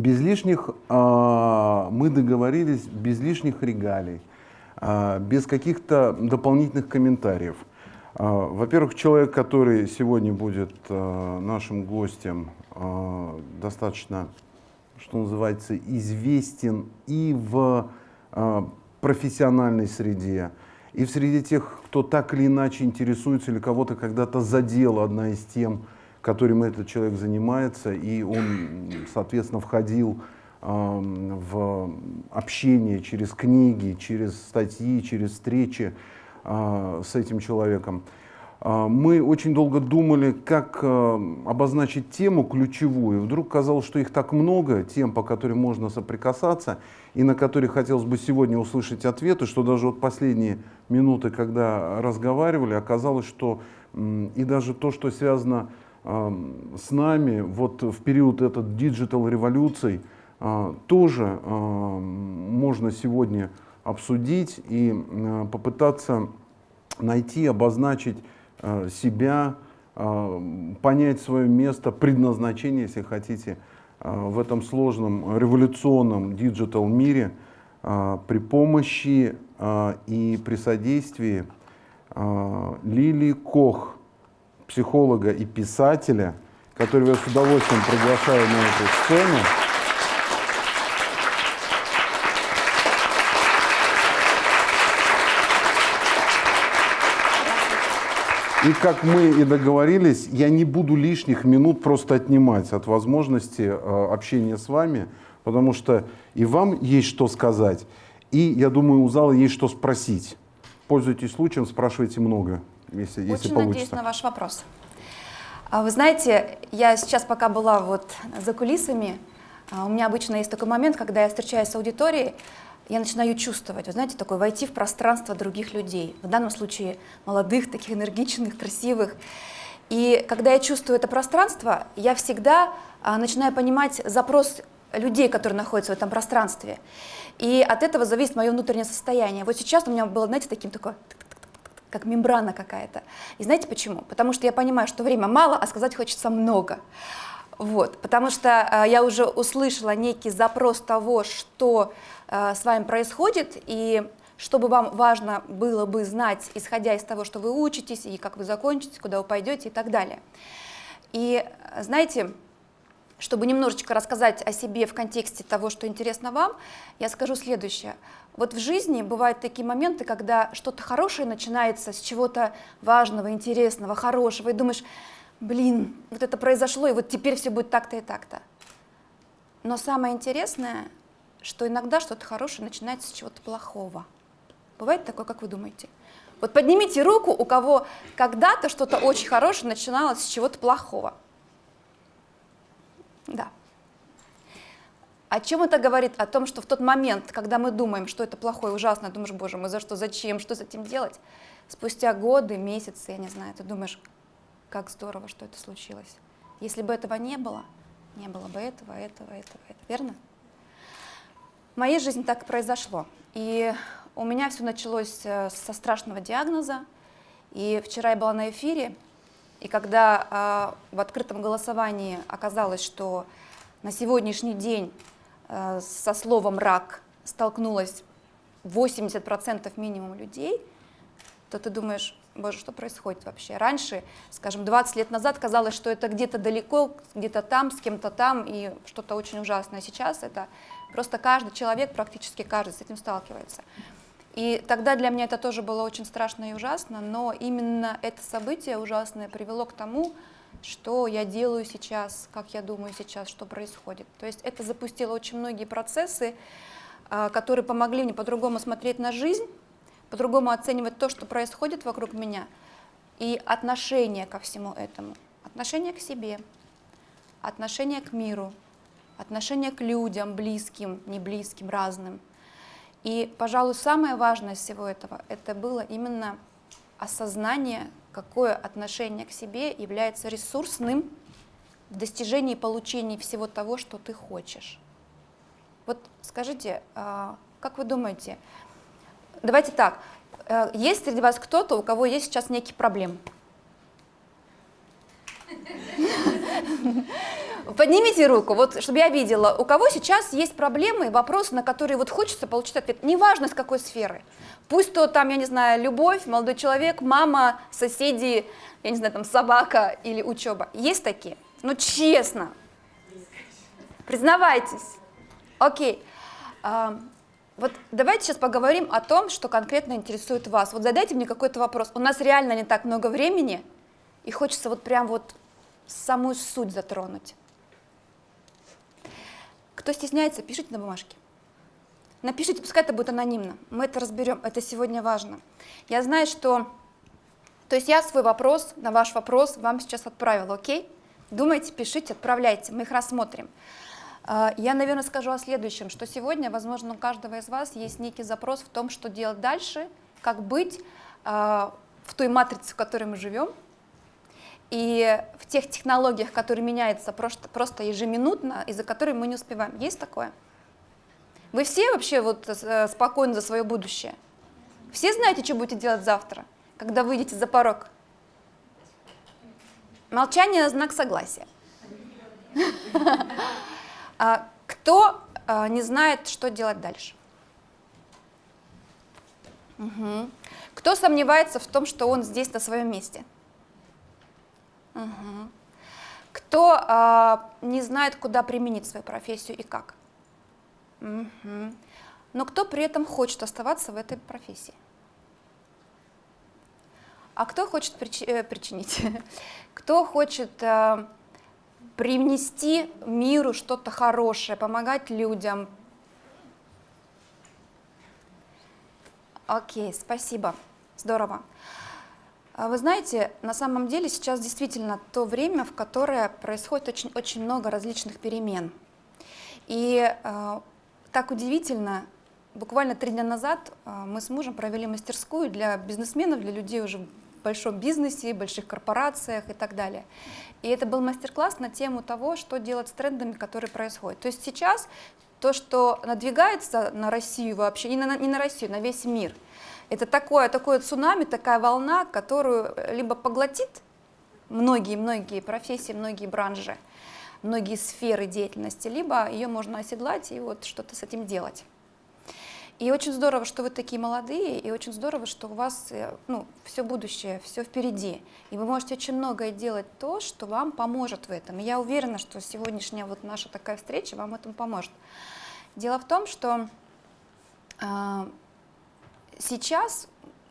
без лишних, э, мы договорились, без лишних регалий, э, без каких-то дополнительных комментариев. Э, Во-первых, человек, который сегодня будет нашим гостем, достаточно, что называется, известен и в профессиональной среде, и в среде тех, кто так или иначе интересуется или кого-то когда-то задела одна из тем, которым этот человек занимается, и он, соответственно, входил в общение через книги, через статьи, через встречи э, с этим человеком. Э, мы очень долго думали, как э, обозначить тему ключевую. Вдруг казалось, что их так много, тем, по которым можно соприкасаться, и на которые хотелось бы сегодня услышать ответы, что даже вот последние минуты, когда разговаривали, оказалось, что и даже то, что связано с нами вот в период этот digital революций а, тоже а, можно сегодня обсудить и а, попытаться найти, обозначить себя, понять свое место, предназначение, если хотите, в этом сложном революционном digital мире при помощи и при содействии Лили Кох – психолога и писателя, которого я с удовольствием приглашаю на эту сцену. И как мы и договорились, я не буду лишних минут просто отнимать от возможности э, общения с вами, потому что и вам есть что сказать, и, я думаю, у зала есть что спросить. Пользуйтесь случаем, спрашивайте много если, если Очень получится. надеюсь на ваш вопрос. А вы знаете, я сейчас пока была вот за кулисами, а, у меня обычно есть такой момент, когда я встречаюсь с аудиторией, я начинаю чувствовать, вы знаете, такое войти в пространство других людей, в данном случае молодых, таких энергичных, красивых. И когда я чувствую это пространство, я всегда а, начинаю понимать запрос людей, которые находятся в этом пространстве. И от этого зависит мое внутреннее состояние. Вот сейчас у меня было, знаете, таким такое как мембрана какая-то. И знаете почему? Потому что я понимаю, что время мало, а сказать хочется много. Вот, потому что э, я уже услышала некий запрос того, что э, с вами происходит, и чтобы вам важно было бы знать, исходя из того, что вы учитесь, и как вы закончите, куда вы пойдете и так далее. И знаете, чтобы немножечко рассказать о себе в контексте того, что интересно вам, я скажу следующее. Вот в жизни бывают такие моменты, когда что-то хорошее начинается с чего-то важного, интересного, хорошего, и думаешь, блин, вот это произошло, и вот теперь все будет так-то и так-то. Но самое интересное, что иногда что-то хорошее начинается с чего-то плохого. Бывает такое, как вы думаете? Вот поднимите руку, у кого когда-то что-то очень хорошее начиналось с чего-то плохого. Да. О чем это говорит? О том, что в тот момент, когда мы думаем, что это плохое, ужасно, думаешь, боже мой, за что, зачем, что с этим делать? Спустя годы, месяцы, я не знаю, ты думаешь, как здорово, что это случилось. Если бы этого не было, не было бы этого, этого, этого, этого, верно? В моей жизни так и произошло. И у меня все началось э, со страшного диагноза. И вчера я была на эфире, и когда э, в открытом голосовании оказалось, что на сегодняшний день со словом «рак» столкнулось 80% минимум людей, то ты думаешь, боже, что происходит вообще? Раньше, скажем, 20 лет назад казалось, что это где-то далеко, где-то там, с кем-то там, и что-то очень ужасное. Сейчас это просто каждый человек, практически каждый с этим сталкивается. И тогда для меня это тоже было очень страшно и ужасно, но именно это событие ужасное привело к тому, что я делаю сейчас, как я думаю сейчас, что происходит. То есть это запустило очень многие процессы, а, которые помогли мне по-другому смотреть на жизнь, по-другому оценивать то, что происходит вокруг меня, и отношение ко всему этому. Отношение к себе, отношение к миру, отношение к людям, близким, не близким, разным. И, пожалуй, самое важное из всего этого, это было именно осознание какое отношение к себе является ресурсным в достижении и получении всего того, что ты хочешь. Вот скажите, а, как вы думаете, давайте так, э, есть среди вас кто-то, у кого есть сейчас некие проблемы? Поднимите руку, вот, чтобы я видела, у кого сейчас есть проблемы, вопросы, на которые вот хочется получить ответ, неважно с какой сферы. Пусть то там, я не знаю, любовь, молодой человек, мама, соседи, я не знаю, там собака или учеба. Есть такие? Ну, честно. Признавайтесь. Окей. А, вот давайте сейчас поговорим о том, что конкретно интересует вас. Вот задайте мне какой-то вопрос. У нас реально не так много времени, и хочется вот прям вот самую суть затронуть. Кто стесняется, пишите на бумажке. Напишите, пускай это будет анонимно. Мы это разберем, это сегодня важно. Я знаю, что... То есть я свой вопрос, на ваш вопрос вам сейчас отправила, окей? Думайте, пишите, отправляйте, мы их рассмотрим. А, я, наверное, скажу о следующем, что сегодня, возможно, у каждого из вас есть некий запрос в том, что делать дальше, как быть а, в той матрице, в которой мы живем, и в тех технологиях, которые меняются просто, просто ежеминутно, из-за которых мы не успеваем. Есть такое? Вы все вообще вот э, спокойны за свое будущее? Все знаете, что будете делать завтра, когда выйдете за порог? Молчание – знак согласия. А кто а, не знает, что делать дальше? Кто сомневается в том, что он здесь на своем месте? Угу. Кто а, не знает, куда применить свою профессию и как? Угу. Но кто при этом хочет оставаться в этой профессии? А кто хочет прич э, причинить? кто хочет э, привнести миру что-то хорошее, помогать людям? Окей, спасибо, здорово. А вы знаете, на самом деле сейчас действительно то время, в которое происходит очень, очень много различных перемен. И э, так удивительно, буквально три дня назад э, мы с мужем провели мастерскую для бизнесменов, для людей уже в большом бизнесе, больших корпорациях и так далее. И это был мастер-класс на тему того, что делать с трендами, которые происходят. То есть сейчас то, что надвигается на Россию вообще, не на, не на Россию, на весь мир – это такое, такое цунами, такая волна, которую либо поглотит многие-многие профессии, многие бранжи, многие сферы деятельности, либо ее можно оседлать и вот что-то с этим делать. И очень здорово, что вы такие молодые, и очень здорово, что у вас э, ну, все будущее, все впереди. И вы можете очень многое делать то, что вам поможет в этом. И я уверена, что сегодняшняя вот наша такая встреча вам этому поможет. Дело в том, что э, сейчас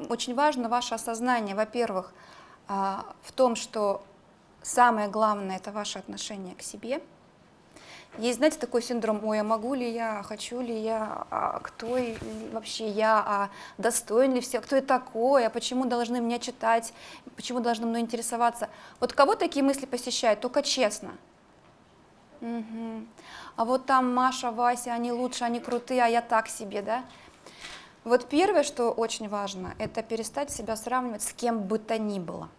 очень важно ваше осознание, во-первых, а, в том, что самое главное – это ваше отношение к себе. Есть, знаете, такой синдром, ой, а могу ли я, хочу ли я, а кто вообще я, а достоин ли все, кто я такой, а почему должны меня читать, почему должны мной интересоваться. Вот кого такие мысли посещают, только честно. Угу. А вот там Маша, Вася, они лучше, они крутые, а я так себе, да? Вот первое, что очень важно, это перестать себя сравнивать с кем бы то ни было.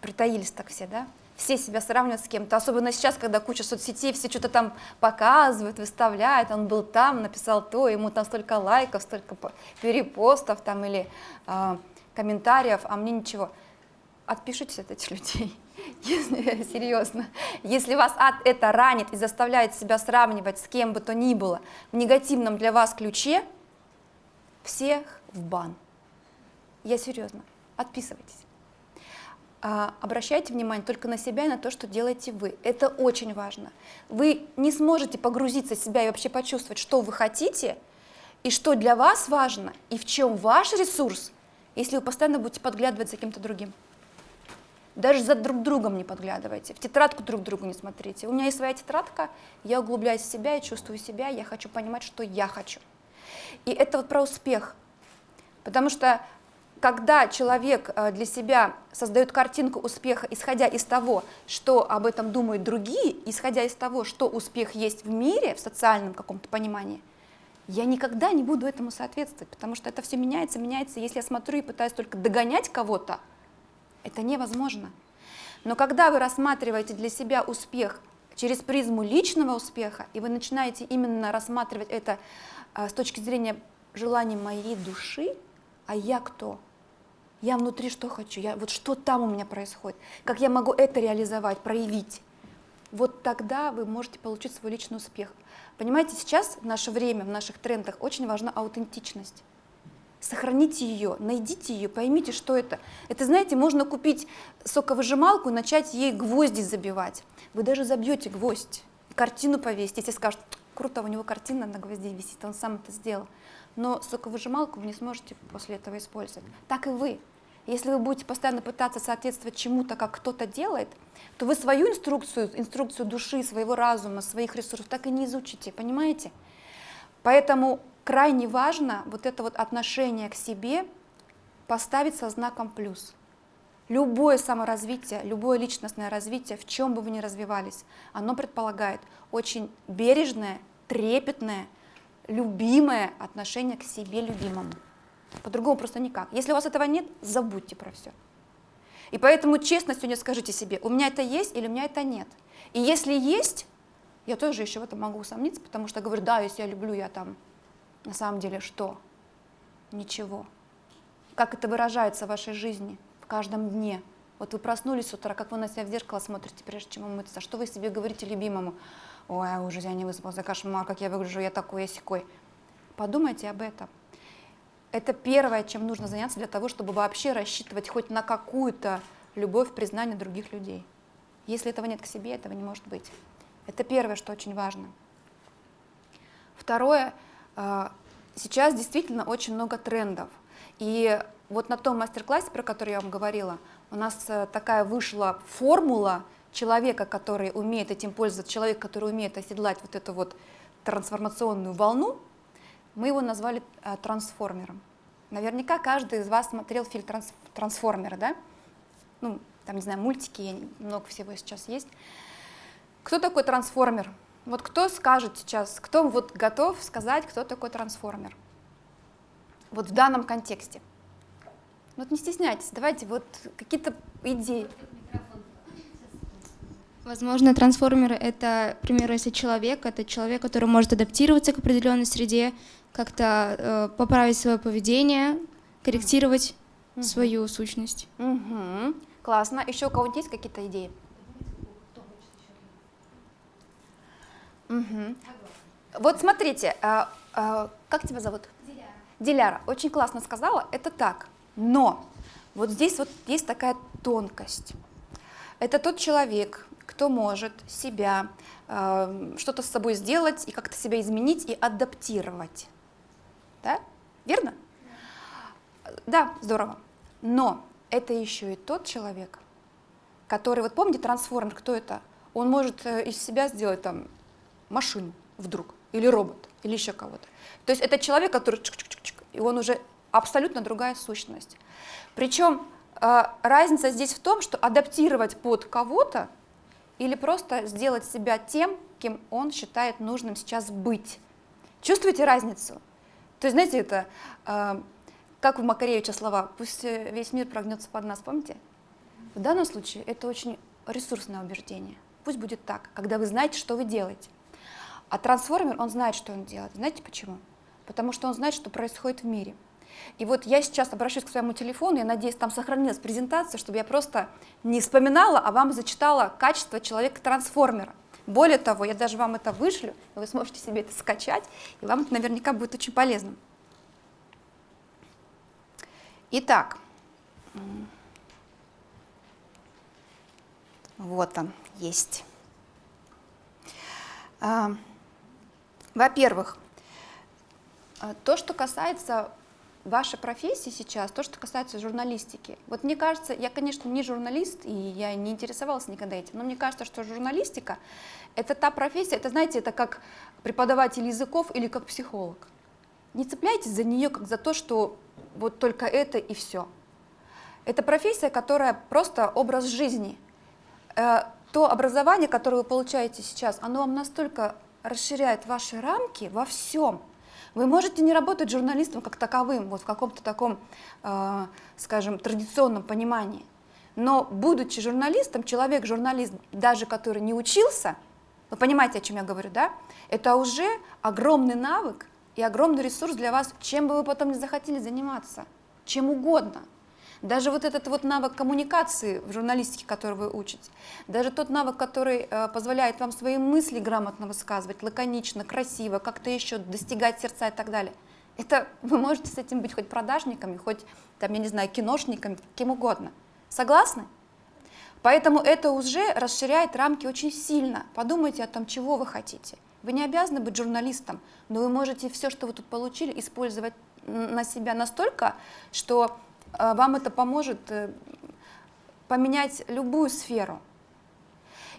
Притаились так все, да? Все себя сравнивают с кем-то, особенно сейчас, когда куча соцсетей, все что-то там показывают, выставляют, он был там, написал то, ему там столько лайков, столько перепостов там или э, комментариев, а мне ничего. Отпишитесь от этих людей. Если, серьезно, если вас это ранит и заставляет себя сравнивать с кем бы то ни было в негативном для вас ключе, всех в бан. Я серьезно, отписывайтесь. А, обращайте внимание только на себя и на то, что делаете вы. Это очень важно. Вы не сможете погрузиться в себя и вообще почувствовать, что вы хотите, и что для вас важно, и в чем ваш ресурс, если вы постоянно будете подглядывать за кем-то другим. Даже за друг другом не подглядывайте, в тетрадку друг другу не смотрите. У меня есть своя тетрадка, я углубляюсь в себя, я чувствую себя, я хочу понимать, что я хочу. И это вот про успех. Потому что когда человек э, для себя создает картинку успеха, исходя из того, что об этом думают другие, исходя из того, что успех есть в мире, в социальном каком-то понимании, я никогда не буду этому соответствовать, потому что это все меняется, меняется. Если я смотрю и пытаюсь только догонять кого-то, это невозможно. Но когда вы рассматриваете для себя успех через призму личного успеха, и вы начинаете именно рассматривать это а, с точки зрения желаний моей души, а я кто? Я внутри что хочу, я, вот что там у меня происходит, как я могу это реализовать, проявить. Вот тогда вы можете получить свой личный успех. Понимаете, сейчас в наше время, в наших трендах очень важна аутентичность. Сохраните ее, найдите ее, поймите, что это. Это, знаете, можно купить соковыжималку и начать ей гвозди забивать. Вы даже забьете гвоздь, картину повесить, если скажут, круто, у него картина на гвозде висит, он сам это сделал. Но соковыжималку вы не сможете после этого использовать. Так и вы. Если вы будете постоянно пытаться соответствовать чему-то, как кто-то делает, то вы свою инструкцию, инструкцию души, своего разума, своих ресурсов так и не изучите, понимаете? Поэтому крайне важно вот это вот отношение к себе поставить со знаком плюс. Любое саморазвитие, любое личностное развитие, в чем бы вы ни развивались, оно предполагает очень бережное, трепетное, любимое отношение к себе любимому. По-другому просто никак. Если у вас этого нет, забудьте про все. И поэтому честно сегодня скажите себе, у меня это есть или у меня это нет. И если есть, я тоже еще в этом могу усомниться, потому что говорю, да, если я люблю, я там на самом деле что? Ничего. Как это выражается в вашей жизни, в каждом дне? Вот вы проснулись с утра, как вы на себя в зеркало смотрите, прежде чем умыться, что вы себе говорите любимому? Ой, уже я не выспался, кошмар, как я выгляжу, я такой, я секой. Подумайте об этом. Это первое, чем нужно заняться для того, чтобы вообще рассчитывать хоть на какую-то любовь, признание других людей. Если этого нет к себе, этого не может быть. Это первое, что очень важно. Второе, а, сейчас действительно очень много трендов. И вот на том мастер-классе, про который я вам говорила, у нас э, такая вышла формула человека, который умеет этим пользоваться, человек, который умеет оседлать вот эту вот трансформационную волну, мы его назвали э, трансформером. Наверняка каждый из вас смотрел фильм транс, «Трансформеры», да? Ну, там, не знаю, мультики, много всего сейчас есть. Кто такой трансформер? Вот кто скажет сейчас, кто вот готов сказать, кто такой трансформер? Вот в данном контексте. Вот не стесняйтесь, давайте вот какие-то идеи. Возможно, трансформеры — это, к примеру, если человек, это человек, который может адаптироваться к определенной среде, как-то э, поправить свое поведение, корректировать угу. свою сущность. Угу. Классно. Еще у кого-нибудь есть какие-то идеи? Угу. Вот смотрите, а, а, как тебя зовут? Диляра. Диляра. Очень классно сказала, это так. Но вот здесь вот есть такая тонкость. Это тот человек, кто может себя, э, что-то с собой сделать и как-то себя изменить и адаптировать. Да? Верно? Да. здорово. Но это еще и тот человек, который, вот помните трансформер, кто это? Он может э, из себя сделать там машину вдруг, или робот, или еще кого-то. То есть это человек, который чик -чик -чик и он уже абсолютно другая сущность. Причем э, разница здесь в том, что адаптировать под кого-то или просто сделать себя тем, кем он считает нужным сейчас быть. Чувствуете разницу? То есть, знаете, это э, как у Макаревича слова «пусть весь мир прогнется под нас», помните? В данном случае это очень ресурсное убеждение. Пусть будет так, когда вы знаете, что вы делаете. А трансформер, он знает, что он делает. Знаете почему? Потому что он знает, что происходит в мире. И вот я сейчас обращусь к своему телефону, я надеюсь, там сохранилась презентация, чтобы я просто не вспоминала, а вам зачитала качество человека-трансформера. Более того, я даже вам это вышлю, вы сможете себе это скачать, и вам это наверняка будет очень полезным. Итак, вот он есть. Во-первых, э, то, что касается вашей профессии сейчас, то, что касается журналистики. Вот мне кажется, я, конечно, не журналист, и я не интересовалась никогда этим, но мне кажется, что журналистика — это та профессия, это, знаете, это как преподаватель языков или как психолог. Не цепляйтесь за нее как за то, что вот только это и все. Это профессия, которая просто образ жизни. Э, то образование, которое вы получаете сейчас, оно вам настолько расширяет ваши рамки во всем. Вы можете не работать журналистом как таковым, вот в каком-то таком, э, скажем, традиционном понимании. Но будучи журналистом, человек-журналист, даже который не учился, вы понимаете, о чем я говорю, да? Это уже огромный навык и огромный ресурс для вас, чем бы вы потом не захотели заниматься, чем угодно. Даже вот этот вот навык коммуникации в журналистике, который вы учите, даже тот навык, который э, позволяет вам свои мысли грамотно высказывать, лаконично, красиво, как-то еще достигать сердца и так далее. Это вы можете с этим быть хоть продажниками, хоть, там, я не знаю, киношниками, кем угодно. Согласны? Поэтому это уже расширяет рамки очень сильно. Подумайте о том, чего вы хотите. Вы не обязаны быть журналистом, но вы можете все, что вы тут получили, использовать на себя настолько, что вам это поможет э, поменять любую сферу.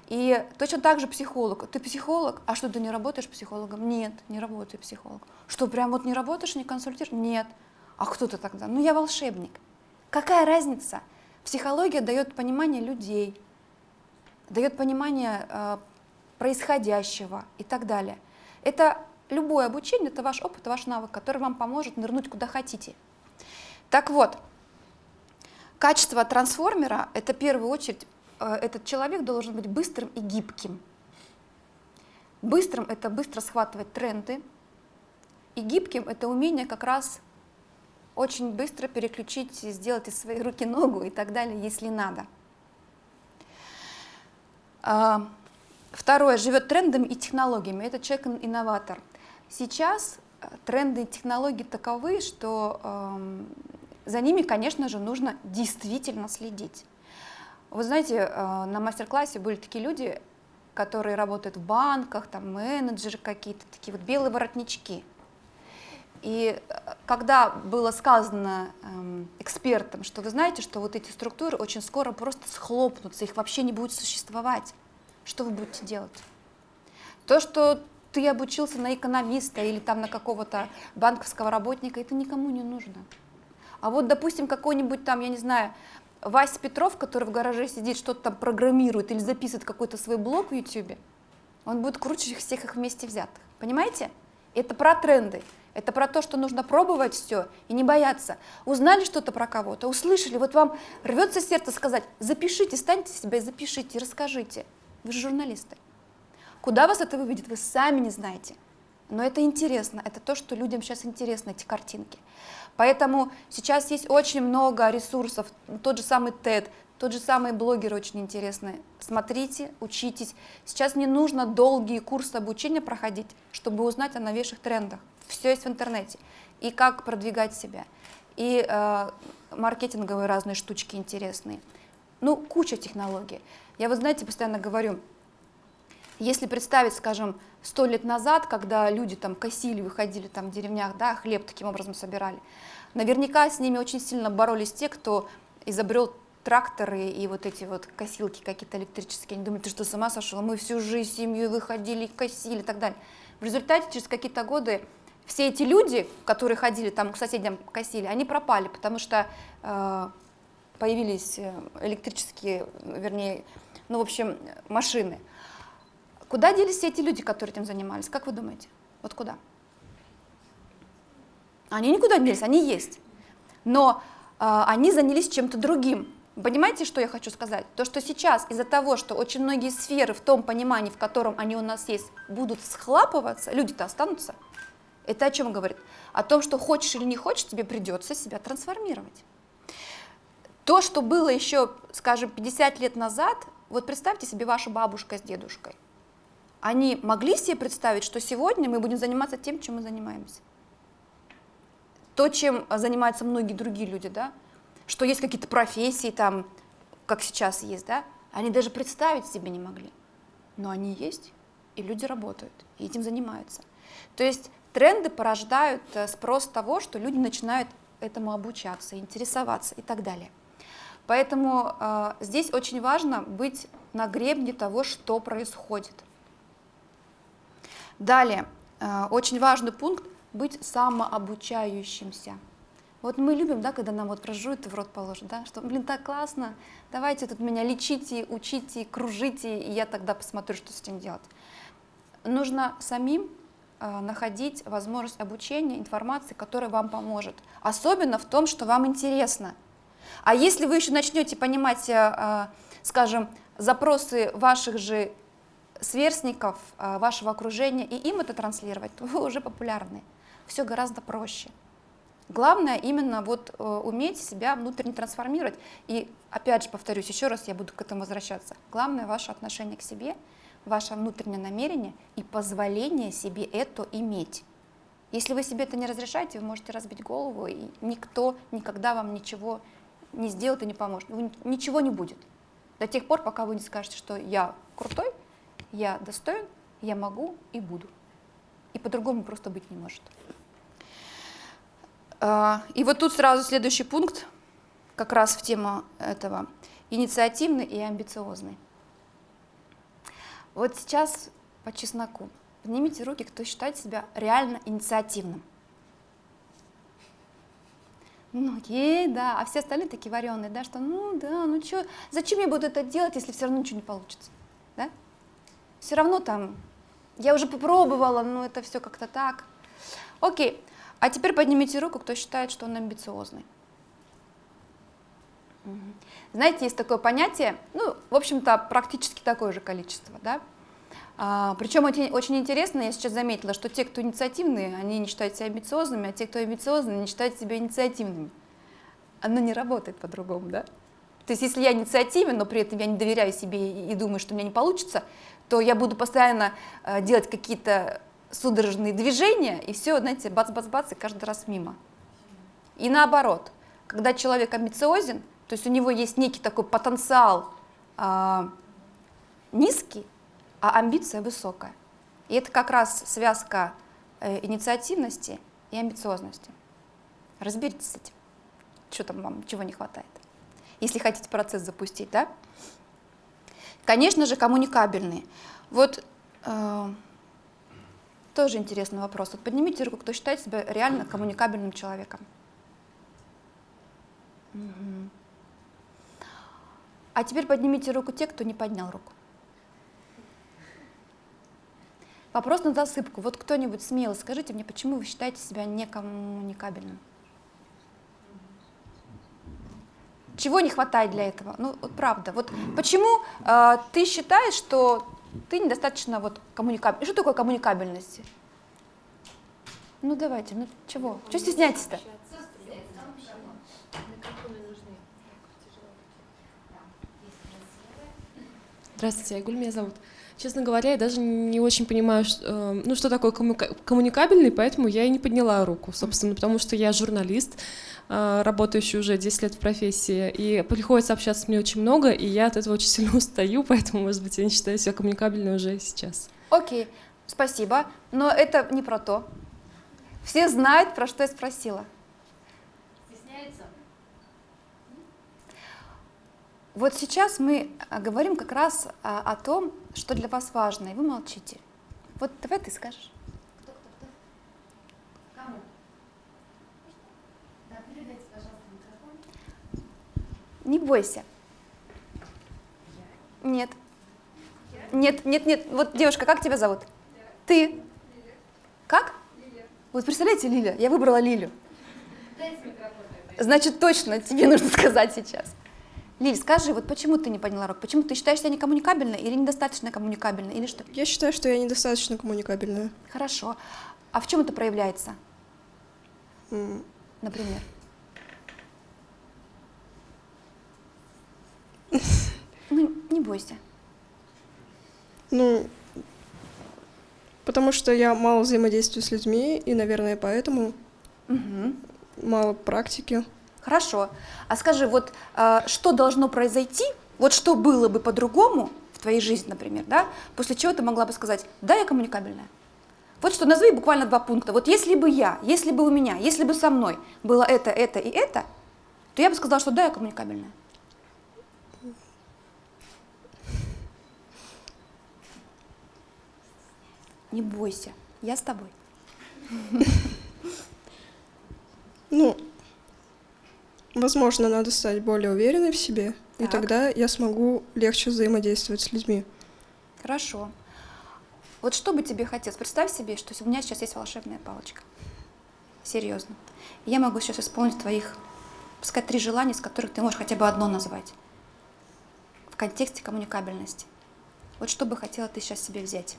И точно так же психолог. Ты психолог, а что, ты не работаешь психологом? Нет, не работаю психологом. Что, прям вот не работаешь, не консультируешь? Нет. А кто ты тогда? Ну, я волшебник. Какая разница? Психология дает понимание людей, дает понимание э, происходящего и так далее. Это любое обучение, это ваш опыт, ваш навык, который вам поможет нырнуть куда хотите. Так вот, качество трансформера – это в первую очередь, э, этот человек должен быть быстрым и гибким. Быстрым – это быстро схватывать тренды, и гибким – это умение как раз очень быстро переключить, сделать из своей руки ногу и так далее, если надо. А, второе, живет трендами и технологиями. Это человек-инноватор. Сейчас э, тренды и технологии таковы, что э, за ними, конечно же, нужно действительно следить. Вы знаете, э, на мастер-классе были такие люди, которые работают в банках, там менеджеры какие-то, такие вот белые воротнички – и э, когда было сказано эм, экспертам, что вы знаете, что вот эти структуры очень скоро просто схлопнутся, их вообще не будет существовать, что вы будете делать? То, что ты обучился на экономиста или там на какого-то банковского работника, это никому не нужно. А вот, допустим, какой-нибудь там, я не знаю, Вася Петров, который в гараже сидит, что-то там программирует или записывает какой-то свой блог в YouTube, он будет круче всех их вместе взятых. Понимаете? Это про тренды. Это про то, что нужно пробовать все и не бояться. Узнали что-то про кого-то, услышали, вот вам рвется сердце сказать, запишите, станьте себя и запишите, расскажите. Вы же журналисты. Куда вас это выведет, вы сами не знаете. Но это интересно, это то, что людям сейчас интересно, эти картинки. Поэтому сейчас есть очень много ресурсов, тот же самый TED, тот же самый блогер очень интересный. Смотрите, учитесь. Сейчас не нужно долгие курсы обучения проходить, чтобы узнать о новейших трендах все есть в интернете. И как продвигать себя, и э, маркетинговые разные штучки интересные. Ну, куча технологий. Я, вы знаете, постоянно говорю, если представить, скажем, сто лет назад, когда люди там косили, выходили там в деревнях, да, хлеб таким образом собирали, наверняка с ними очень сильно боролись те, кто изобрел тракторы и вот эти вот косилки какие-то электрические. Они думали, ты что, сама сошла? Мы всю жизнь семью выходили, косили и так далее. В результате через какие-то годы все эти люди, которые ходили там к соседям косили, они пропали, потому что э, появились э, электрические, вернее, ну, в общем, машины. Куда делись все эти люди, которые этим занимались? Как вы думаете? Вот куда? Они никуда не делись, они есть. Но э, они занялись чем-то другим. Понимаете, что я хочу сказать? То, что сейчас из-за того, что очень многие сферы в том понимании, в котором они у нас есть, будут схлапываться, люди-то останутся, это о чем говорит? О том, что хочешь или не хочешь, тебе придется себя трансформировать. То, что было еще, скажем, 50 лет назад, вот представьте себе вашу бабушка с дедушкой. Они могли себе представить, что сегодня мы будем заниматься тем, чем мы занимаемся. То, чем занимаются многие другие люди, да, что есть какие-то профессии там, как сейчас есть, да, они даже представить себе не могли. Но они есть, и люди работают, и этим занимаются. То есть Тренды порождают э, спрос того, что люди начинают этому обучаться, интересоваться и так далее. Поэтому э, здесь очень важно быть на гребне того, что происходит. Далее, э, очень важный пункт – быть самообучающимся. Вот мы любим, да, когда нам вот прожуют и в рот положат, да, что, блин, так классно, давайте тут меня лечите, учите, кружите, и я тогда посмотрю, что с этим делать. Нужно самим Э, находить возможность обучения, информации, которая вам поможет. Особенно в том, что вам интересно. А если вы еще начнете понимать, э, э, скажем, запросы ваших же сверстников, вашего окружения, и им это транслировать, то вы уже популярны. Все гораздо проще. Главное именно вот э, уметь себя внутренне трансформировать. И опять же повторюсь, еще раз я буду к этому возвращаться. Главное ваше отношение к себе, ваше внутреннее намерение и позволение себе это иметь. Если вы себе это не разрешаете, вы можете разбить голову, и никто никогда вам ничего не сделает и не поможет. Ничего не будет. До тех пор, пока вы не скажете, что я крутой, я достоин, я могу и буду. И по-другому просто быть не может. А, и вот тут сразу следующий пункт, как раз в тему этого. Инициативный и амбициозный. Вот сейчас по чесноку. Поднимите руки, кто считает себя реально инициативным. Многие, да, а все остальные такие вареные, да, что ну да, ну что, зачем я буду это делать, если все равно ничего не получится, да? Все равно там, я уже попробовала, но это все как-то так. Окей, а теперь поднимите руку, кто считает, что он амбициозный. Знаете, есть такое понятие, ну, в общем-то, практически такое же количество, да, а, причем очень, очень интересно, я сейчас заметила, что те, кто инициативные, они не считают себя амбициозными, а те, кто амбициозные, не считают себя инициативными. Оно не работает по-другому, да? То есть если я инициативен, но при этом я не доверяю себе и думаю, что у меня не получится, то я буду постоянно э, делать какие-то судорожные движения, и все, знаете, бац-бац-бац, и каждый раз мимо. И наоборот, когда человек амбициозен, то есть у него есть некий такой потенциал э, низкий, а амбиция высокая. И это как раз связка э, инициативности и амбициозности. Разберитесь с этим, что там вам, чего не хватает, если хотите процесс запустить, да? Конечно же, коммуникабельные. Вот э, тоже интересный вопрос. Вот поднимите руку, кто считает себя реально коммуникабельным человеком. Угу. А теперь поднимите руку те, кто не поднял руку. Вопрос на засыпку. Вот кто-нибудь смело скажите мне, почему вы считаете себя некоммуникабельным? Чего не хватает для этого? Ну, вот правда. Вот почему э, ты считаешь, что ты недостаточно вот коммуникабельный? Что такое коммуникабельность? Ну давайте, ну чего? Чего стесняетесь-то? Здравствуйте, Айгуль меня зовут. Честно говоря, я даже не очень понимаю, что, э, ну, что такое коммуникабельный, поэтому я и не подняла руку, собственно, потому что я журналист, работающий уже 10 лет в профессии, и приходится общаться мне очень много, и я от этого очень сильно устаю, поэтому, может быть, я не считаю себя коммуникабельной уже сейчас. Окей, спасибо, но это не про то. Все знают, про что я спросила. Вот сейчас мы а, говорим как раз о, о том, что для вас важно, и вы молчите. Вот давай ты скажешь. Кто, кто, кто? Кому? Да, передайте, пожалуйста, микрофон. Не бойся. Нет. Нет, нет, нет. Вот, девушка, как тебя зовут? Ты? Как? Вот представляете, Лиля, я выбрала Лилю. Значит, точно тебе нужно сказать сейчас. Лиль, скажи, вот почему ты не подняла руку? Почему ты считаешь себя некоммуникабельной или недостаточно коммуникабельной, или что? Я считаю, что я недостаточно коммуникабельная. Хорошо. А в чем это проявляется? Mm. Например? Ну, не бойся. Ну, потому что я мало взаимодействую с людьми, и, наверное, поэтому угу. мало практики. Хорошо. А скажи, вот э, что должно произойти, вот что было бы по-другому в твоей жизни, например, да, после чего ты могла бы сказать, да, я коммуникабельная. Вот что, назови буквально два пункта. Вот если бы я, если бы у меня, если бы со мной было это, это и это, то я бы сказала, что да, я коммуникабельная. Не бойся, я с тобой. Ну, Возможно, надо стать более уверенной в себе, так. и тогда я смогу легче взаимодействовать с людьми. Хорошо. Вот что бы тебе хотелось? Представь себе, что у меня сейчас есть волшебная палочка. Серьезно. Я могу сейчас исполнить твоих, пускай три желания, из которых ты можешь хотя бы одно назвать. В контексте коммуникабельности. Вот что бы хотела ты сейчас себе взять?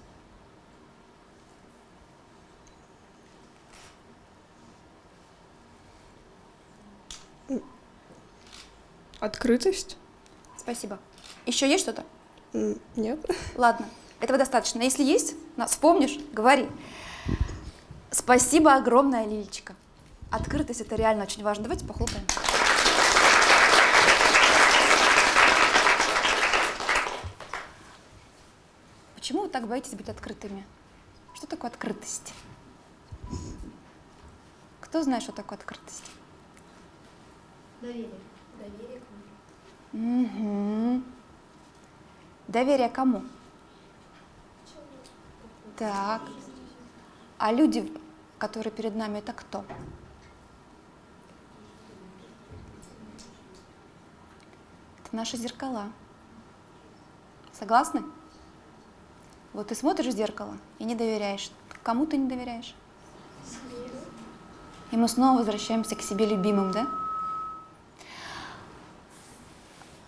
Открытость? Спасибо. Еще есть что-то? Нет. Ладно, этого достаточно. Если есть, на- вспомнишь, говори. Спасибо огромное, Лилечка. Открытость это реально очень важно. Давайте похлопаем. Почему вы так боитесь быть открытыми? Что такое открытость? Кто знает, что такое открытость? Доверие. Доверие к Угу. Доверие кому? Так. А люди, которые перед нами, это кто? Это наши зеркала. Согласны? Вот ты смотришь в зеркало и не доверяешь. Кому ты не доверяешь? И мы снова возвращаемся к себе любимым, да?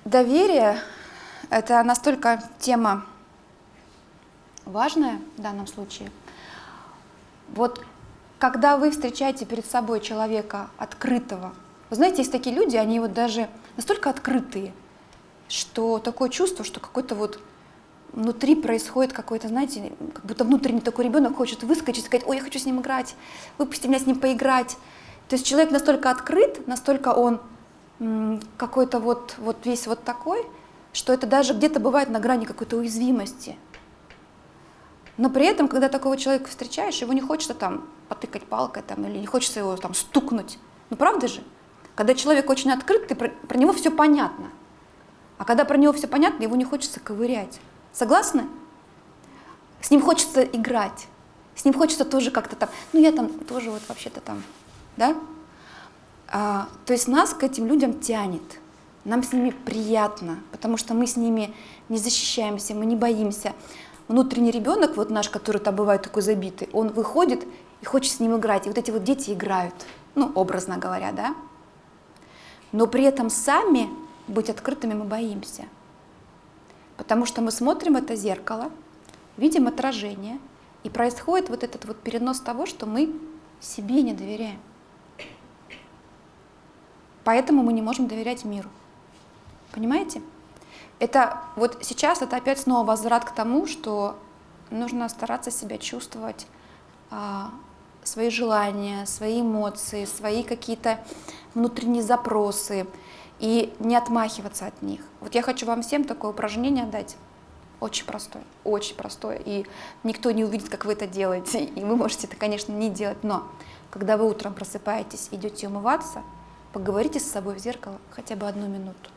Доверие – это настолько тема важная в данном случае. Вот когда вы встречаете перед собой человека открытого, вы знаете, есть такие люди, они вот даже настолько открытые, что такое чувство, что какой-то вот внутри происходит какой-то, знаете, как будто внутренний такой ребенок хочет выскочить сказать, ой, я хочу с ним играть, выпусти меня с ним поиграть. То есть человек настолько открыт, настолько он какой-то вот, вот весь вот такой, что это даже где-то бывает на грани какой-то уязвимости. Но при этом, когда такого человека встречаешь, его не хочется там потыкать палкой там, или не хочется его там стукнуть. Ну правда же? Когда человек очень открыт, ты про, про него все понятно. А когда про него все понятно, его не хочется ковырять. Согласны? С ним хочется играть. С ним хочется тоже как-то там, ну я там тоже вот вообще-то там, да? А, то есть нас к этим людям тянет. Нам с ними приятно, потому что мы с ними не защищаемся, мы не боимся. Внутренний ребенок, вот наш, который там бывает такой забитый, он выходит и хочет с ним играть. И вот эти вот дети играют, ну, образно говоря, да? Но при этом сами быть открытыми мы боимся. Потому что мы смотрим это зеркало, видим отражение, и происходит вот этот вот перенос того, что мы себе не доверяем. Поэтому мы не можем доверять миру. Понимаете? Это вот сейчас это опять снова возврат к тому, что нужно стараться себя чувствовать, а, свои желания, свои эмоции, свои какие-то внутренние запросы и не отмахиваться от них. Вот я хочу вам всем такое упражнение дать. Очень простое, очень простое. И никто не увидит, как вы это делаете. И вы можете это, конечно, не делать. Но когда вы утром просыпаетесь, идете умываться, поговорите с собой в зеркало хотя бы одну минуту.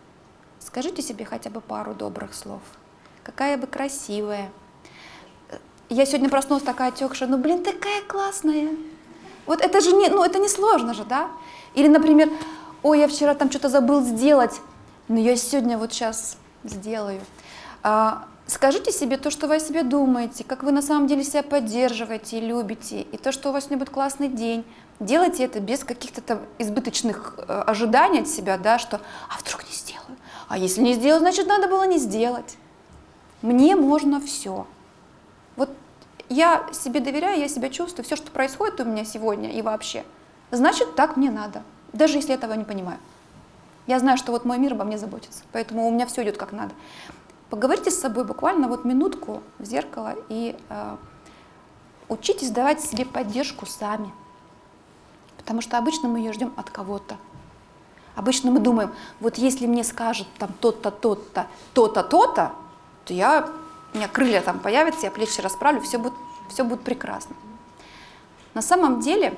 Скажите себе хотя бы пару добрых слов. Какая бы красивая. Я сегодня проснулась такая отекшая, ну блин, такая классная. Вот это же не, ну это не сложно же, да? Или, например, ой, я вчера там что-то забыл сделать, но я сегодня вот сейчас сделаю. А, скажите себе то, что вы о себе думаете, как вы на самом деле себя поддерживаете и любите, и то, что у вас сегодня будет классный день. Делайте это без каких-то там избыточных э, ожиданий от себя, да, что «а вдруг не сделаю?» А если не сделаю, значит, надо было не сделать. Мне можно все. Вот я себе доверяю, я себя чувствую, все, что происходит у меня сегодня и вообще, значит, так мне надо, даже если этого не понимаю. Я знаю, что вот мой мир обо мне заботится, поэтому у меня все идет как надо. Поговорите с собой буквально вот минутку в зеркало и э, учитесь давать себе поддержку сами. Потому что обычно мы ее ждем от кого-то. Обычно мы думаем, вот если мне скажут там то-то, то-то, то-то, то-то, то я, у меня крылья там появятся, я плечи расправлю, все будет, все будет прекрасно. На самом деле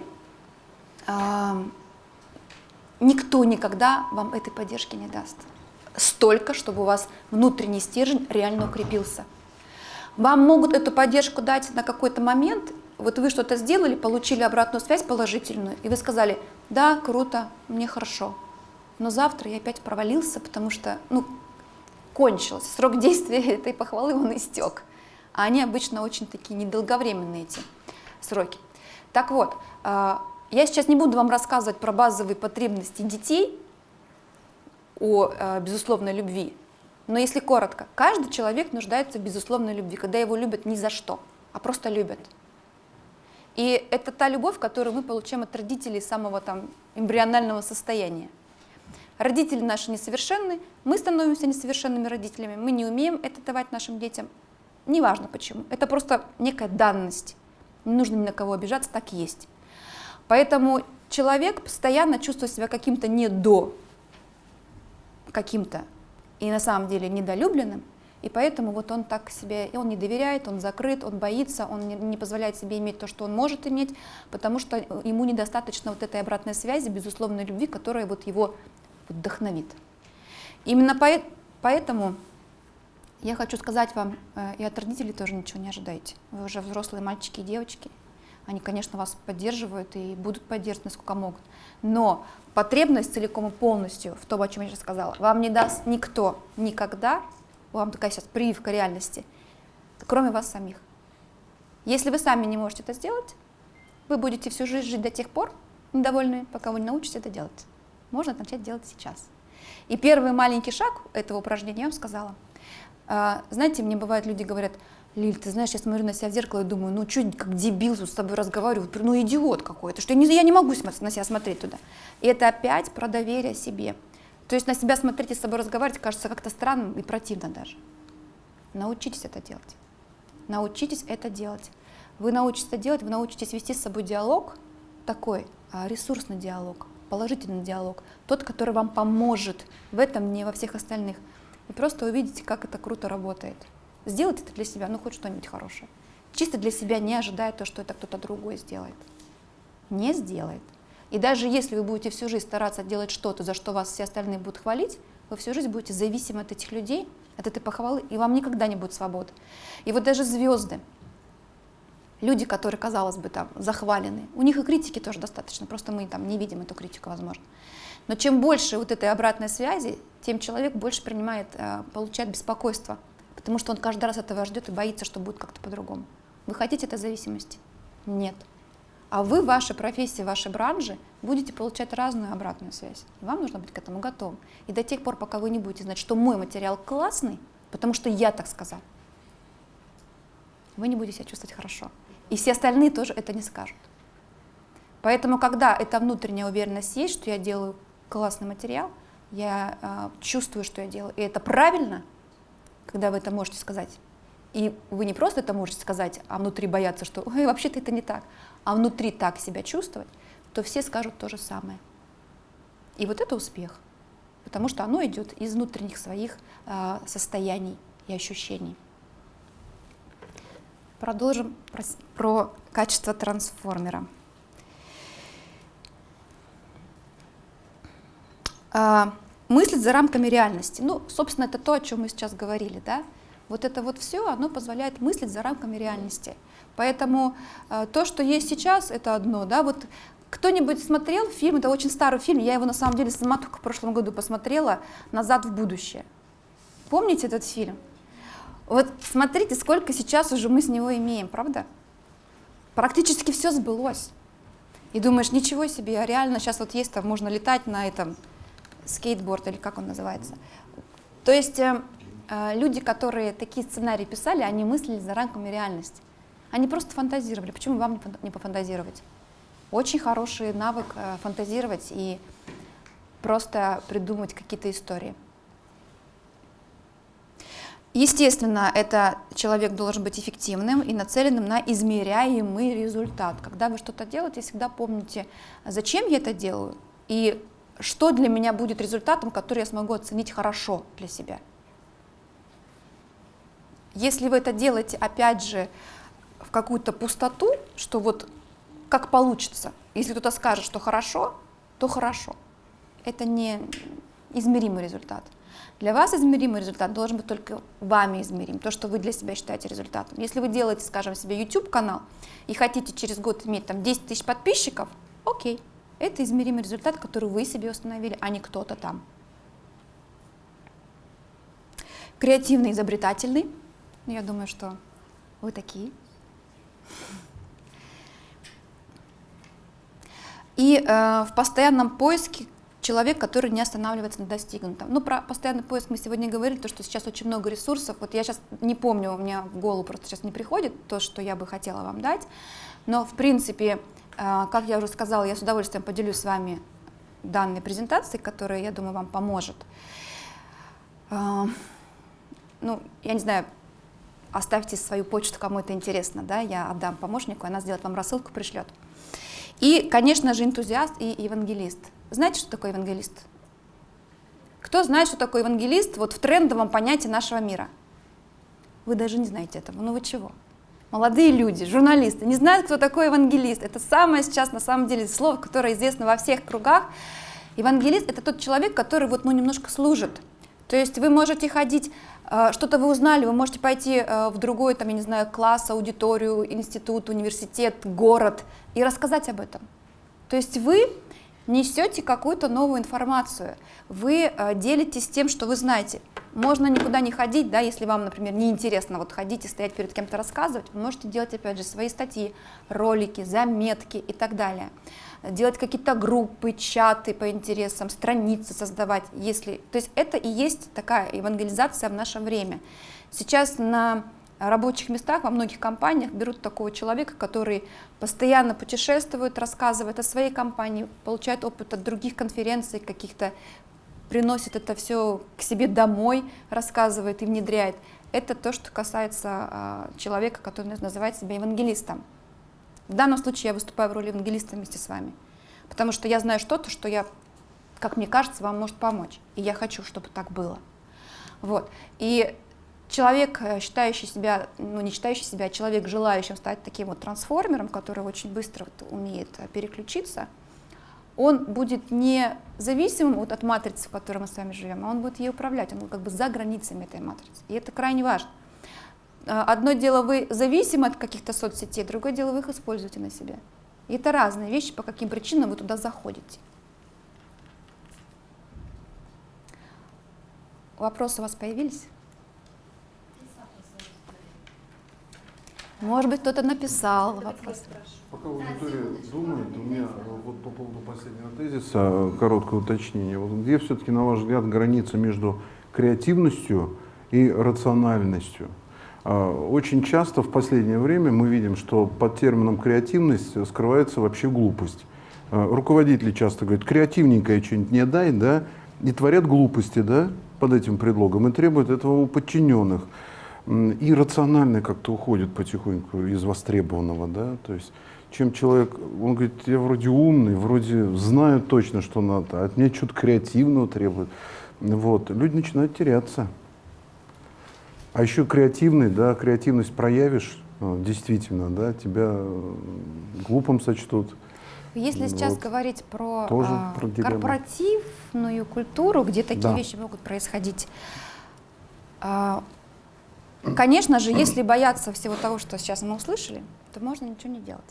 э, никто никогда вам этой поддержки не даст. Столько, чтобы у вас внутренний стержень реально укрепился. Вам могут эту поддержку дать на какой-то момент, вот вы что-то сделали, получили обратную связь положительную, и вы сказали, да, круто, мне хорошо, но завтра я опять провалился, потому что, ну, кончился, срок действия этой похвалы, он истек. А они обычно очень такие недолговременные, эти сроки. Так вот, я сейчас не буду вам рассказывать про базовые потребности детей, о безусловной любви, но если коротко, каждый человек нуждается в безусловной любви, когда его любят ни за что, а просто любят. И это та любовь, которую мы получаем от родителей самого там эмбрионального состояния. Родители наши несовершенны, мы становимся несовершенными родителями, мы не умеем это давать нашим детям. Неважно почему, это просто некая данность. Не нужно ни на кого обижаться, так есть. Поэтому человек постоянно чувствует себя каким-то не до, каким-то, и на самом деле недолюбленным, и поэтому вот он так себе, и он не доверяет, он закрыт, он боится, он не, позволяет себе иметь то, что он может иметь, потому что ему недостаточно вот этой обратной связи, безусловной любви, которая вот его вдохновит. Именно по, поэтому я хочу сказать вам, э, и от родителей тоже ничего не ожидайте. Вы уже взрослые мальчики и девочки, они, конечно, вас поддерживают и будут поддерживать, насколько могут. Но потребность целиком и полностью в том, о чем я сейчас сказала, вам не даст никто никогда, вам такая сейчас прививка реальности, кроме вас самих. Если вы сами не можете это сделать, вы будете всю жизнь жить до тех пор недовольны, пока вы не научитесь это делать. Можно начать делать сейчас. И первый маленький шаг этого упражнения я вам сказала. А, знаете, мне бывает, люди говорят, Лиль, ты знаешь, я смотрю на себя в зеркало и думаю, ну что, как дебил с тобой разговариваю, ну идиот какой-то, что я не, я не могу на себя смотреть туда. И это опять про доверие себе. То есть на себя смотреть и с собой разговаривать кажется как-то странным и противно даже. Научитесь это делать. Научитесь это делать. Вы научитесь это делать, вы научитесь вести с собой диалог такой, а, ресурсный диалог, положительный диалог, тот, который вам поможет в этом, не во всех остальных. И просто увидите, как это круто работает. Сделайте это для себя, ну хоть что-нибудь хорошее. Чисто для себя, не ожидая то, что это кто-то другой сделает. Не сделает. И даже если вы будете всю жизнь стараться делать что-то, за что вас все остальные будут хвалить, вы всю жизнь будете зависимы от этих людей, от этой похвалы, и вам никогда не будет свободы. И вот даже звезды, люди, которые, казалось бы, там захвалены, у них и критики тоже достаточно, просто мы там не видим эту критику, возможно. Но чем больше вот этой обратной связи, тем человек больше принимает, э, получает беспокойство, потому что он каждый раз этого ждет и боится, что будет как-то по-другому. Вы хотите этой зависимости? Нет. А вы в вашей профессии, в вашей бранже будете получать разную обратную связь. Вам нужно быть к этому готовым. И до тех пор, пока вы не будете знать, что мой материал классный, потому что я так сказал, вы не будете себя чувствовать хорошо. И все остальные тоже это не скажут. Поэтому, когда эта внутренняя уверенность есть, что я делаю классный материал, я э, чувствую, что я делаю, и это правильно, когда вы это можете сказать. И вы не просто это можете сказать, а внутри бояться, что вообще-то это не так а внутри так себя чувствовать, то все скажут то же самое. И вот это успех, потому что оно идет из внутренних своих э, состояний и ощущений. Продолжим про, про качество трансформера. А, мыслить за рамками реальности. Ну, собственно, это то, о чем мы сейчас говорили, да? Вот это вот все, оно позволяет мыслить за рамками реальности. Поэтому э, то, что есть сейчас, это одно. Да? Вот кто-нибудь смотрел фильм, это очень старый фильм, я его на самом деле сама только в прошлом году посмотрела, «Назад в будущее». Помните этот фильм? Вот смотрите, сколько сейчас уже мы с него имеем, правда? Практически все сбылось. И думаешь, ничего себе, а реально сейчас вот есть, там можно летать на этом скейтборд или как он называется. То есть э, э, люди, которые такие сценарии писали, они мыслили за рамками реальности. Они просто фантазировали. Почему вам не пофантазировать? Очень хороший навык э, фантазировать и просто придумать какие-то истории. Естественно, это человек должен быть эффективным и нацеленным на измеряемый результат. Когда вы что-то делаете, всегда помните, зачем я это делаю и что для меня будет результатом, который я смогу оценить хорошо для себя. Если вы это делаете, опять же, в какую-то пустоту, что вот как получится. Если кто-то скажет, что хорошо, то хорошо. Это не измеримый результат. Для вас измеримый результат должен быть только вами измерим, то, что вы для себя считаете результатом. Если вы делаете, скажем, себе YouTube-канал и хотите через год иметь там 10 тысяч подписчиков, окей, это измеримый результат, который вы себе установили, а не кто-то там. Креативный, изобретательный. Я думаю, что вы такие. И э, в постоянном поиске человек, который не останавливается на достигнутом. Ну, про постоянный поиск мы сегодня говорили, то, что сейчас очень много ресурсов. Вот я сейчас не помню, у меня в голову просто сейчас не приходит то, что я бы хотела вам дать. Но, в принципе, как я уже сказала, я с удовольствием поделюсь с вами данной презентации, которая, я думаю, вам поможет. А, ну, я не знаю, оставьте свою почту, кому это интересно, да, я отдам помощнику, она сделает вам рассылку, пришлет. И, конечно же, энтузиаст и евангелист. Знаете, что такое евангелист? Кто знает, что такое евангелист вот в трендовом понятии нашего мира? Вы даже не знаете этого, ну вы чего? Молодые люди, журналисты, не знают, кто такой евангелист. Это самое сейчас, на самом деле, слово, которое известно во всех кругах. Евангелист – это тот человек, который вот, ну, немножко служит. То есть вы можете ходить, э, что-то вы узнали, вы можете пойти э, в другой, там, я не знаю, класс, аудиторию, институт, университет, город и рассказать об этом. То есть вы несете какую-то новую информацию, вы э, делитесь тем, что вы знаете. Можно никуда не ходить, да, если вам, например, неинтересно вот ходить и стоять перед кем-то рассказывать, вы можете делать, опять же, свои статьи, ролики, заметки и так далее делать какие-то группы, чаты по интересам, страницы создавать, если, то есть это и есть такая евангелизация в наше время. Сейчас на рабочих местах во многих компаниях берут такого человека, который постоянно путешествует, рассказывает о своей компании, получает опыт от других конференций, каких-то приносит это все к себе домой, рассказывает и внедряет. Это то, что касается а, человека, который называет себя евангелистом. В данном случае я выступаю в роли евангелиста вместе с вами, потому что я знаю что-то, что я, как мне кажется, вам может помочь, и я хочу, чтобы так было. Вот. И человек, э, считающий себя, ну не считающий себя, а человек, желающим стать таким вот трансформером, который очень быстро вот умеет э, переключиться, он будет не зависимым вот от матрицы, в которой мы с вами живем, а он будет ей управлять, он как бы за границами этой матрицы. И это крайне важно. А, одно дело вы зависимы от каких-то соцсетей, другое дело вы их используете на себе. И это разные вещи, по каким причинам вы туда заходите. Вопросы у вас появились? Может быть, кто-то написал вопрос. Пока аудитория думает, у меня вот по поводу последнего тезиса короткое уточнение. Вот где все-таки, на ваш взгляд, граница между креативностью и рациональностью? А, очень часто в последнее время мы видим, что под термином креативность скрывается вообще глупость. Руководители часто говорят, креативненькое что-нибудь не дай, да, и творят глупости, да, под этим предлогом, и требуют этого у подчиненных. И рациональное как-то уходит потихоньку из востребованного, да, то есть чем человек, он говорит, я вроде умный, вроде знаю точно, что надо, а от меня что-то креативного требует. Вот, люди начинают теряться. А еще креативный, да, креативность проявишь, э, действительно, да, тебя э, глупым сочтут. Если вот. сейчас говорить про, Тоже а, про корпоративную культуру, где такие да. вещи могут происходить, а, конечно же, если бояться всего того, что сейчас мы услышали, то можно ничего не делать.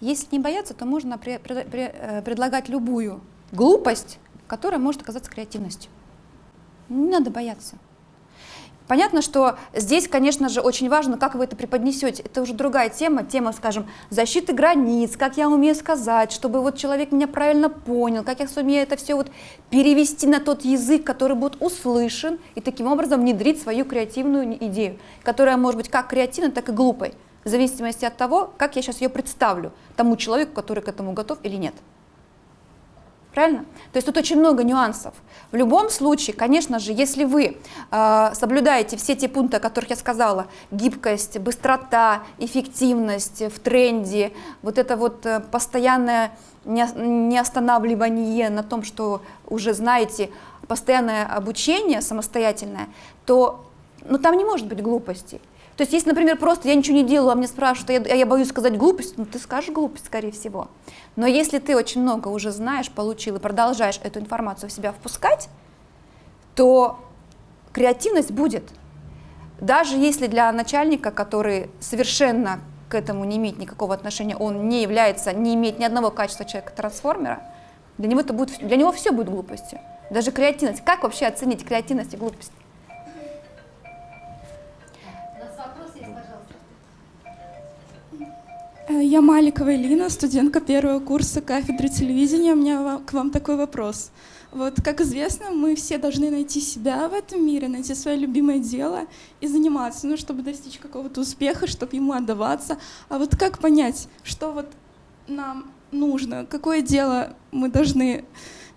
Если не бояться, то можно при, при, при, э, предлагать любую глупость, которая может оказаться креативностью. Не надо бояться. Понятно, что здесь, конечно же, очень важно, как вы это преподнесете. Это уже другая тема, тема, скажем, защиты границ, как я умею сказать, чтобы вот человек меня правильно понял, как я сумею это все вот перевести на тот язык, который будет услышан, и таким образом внедрить свою креативную идею, которая может быть как креативной, так и глупой, в зависимости от того, как я сейчас ее представлю тому человеку, который к этому готов или нет. Правильно? То есть тут очень много нюансов. В любом случае, конечно же, если вы э, соблюдаете все те пункты, о которых я сказала, гибкость, быстрота, эффективность в тренде, вот это вот э, постоянное неостанавливание на том, что уже знаете, постоянное обучение самостоятельное, то ну, там не может быть глупости. То есть, если, например, просто я ничего не делаю, а мне спрашивают, а я, а я боюсь сказать глупость, ну ты скажешь глупость, скорее всего. Но если ты очень много уже знаешь, получил и продолжаешь эту информацию в себя впускать, то креативность будет. Даже если для начальника, который совершенно к этому не имеет никакого отношения, он не является, не имеет ни одного качества человека-трансформера, для него, это будет, для него все будет глупостью. Даже креативность. Как вообще оценить креативность и глупость? Я Маликова Элина, студентка первого курса кафедры телевидения. У меня к вам такой вопрос. Вот, как известно, мы все должны найти себя в этом мире, найти свое любимое дело и заниматься, ну, чтобы достичь какого-то успеха, чтобы ему отдаваться. А вот как понять, что вот нам нужно, какое дело мы должны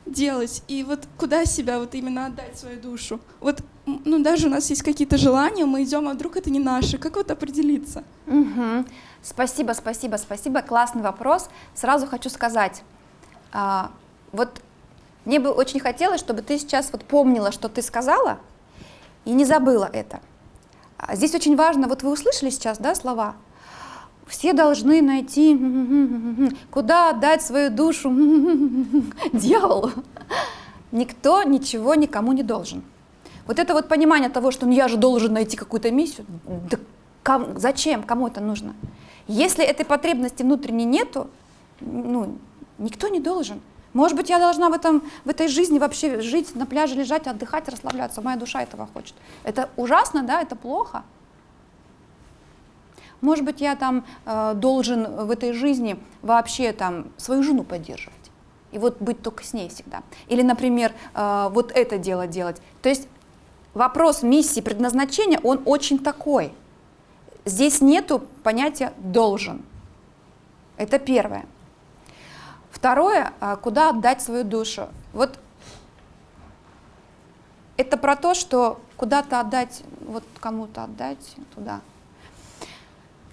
делать, и вот куда себя вот именно отдать свою душу. Вот, ну, даже у нас есть какие-то желания, мы идем, а вдруг это не наше, как вот определиться? Мгм. Спасибо, спасибо, спасибо. Классный вопрос. Сразу хочу сказать, а, вот мне бы очень хотелось, чтобы ты сейчас вот помнила, что ты сказала, и не забыла это. А Здесь очень важно, вот вы услышали сейчас, да, слова? Все должны найти, куда отдать свою душу дьяволу. Никто ничего никому не должен. Вот это вот понимание того, что ну, я же должен найти какую-то миссию, да ком- зачем, кому это нужно? Если этой потребности внутренней нету, ну, никто не должен. Может быть, я должна в, этом, в этой жизни вообще жить, на пляже лежать, отдыхать, расслабляться. Моя душа этого хочет. Это ужасно, да, это плохо. Может быть, я там э, должен в этой жизни вообще там свою жену поддерживать. И вот быть только с ней всегда. Или, например, э, вот это дело делать. То есть вопрос миссии, предназначения, он очень такой. Здесь нету понятия «должен». Это первое. Второе, а, куда отдать свою душу. Вот это про то, что куда-то отдать, вот кому-то отдать туда.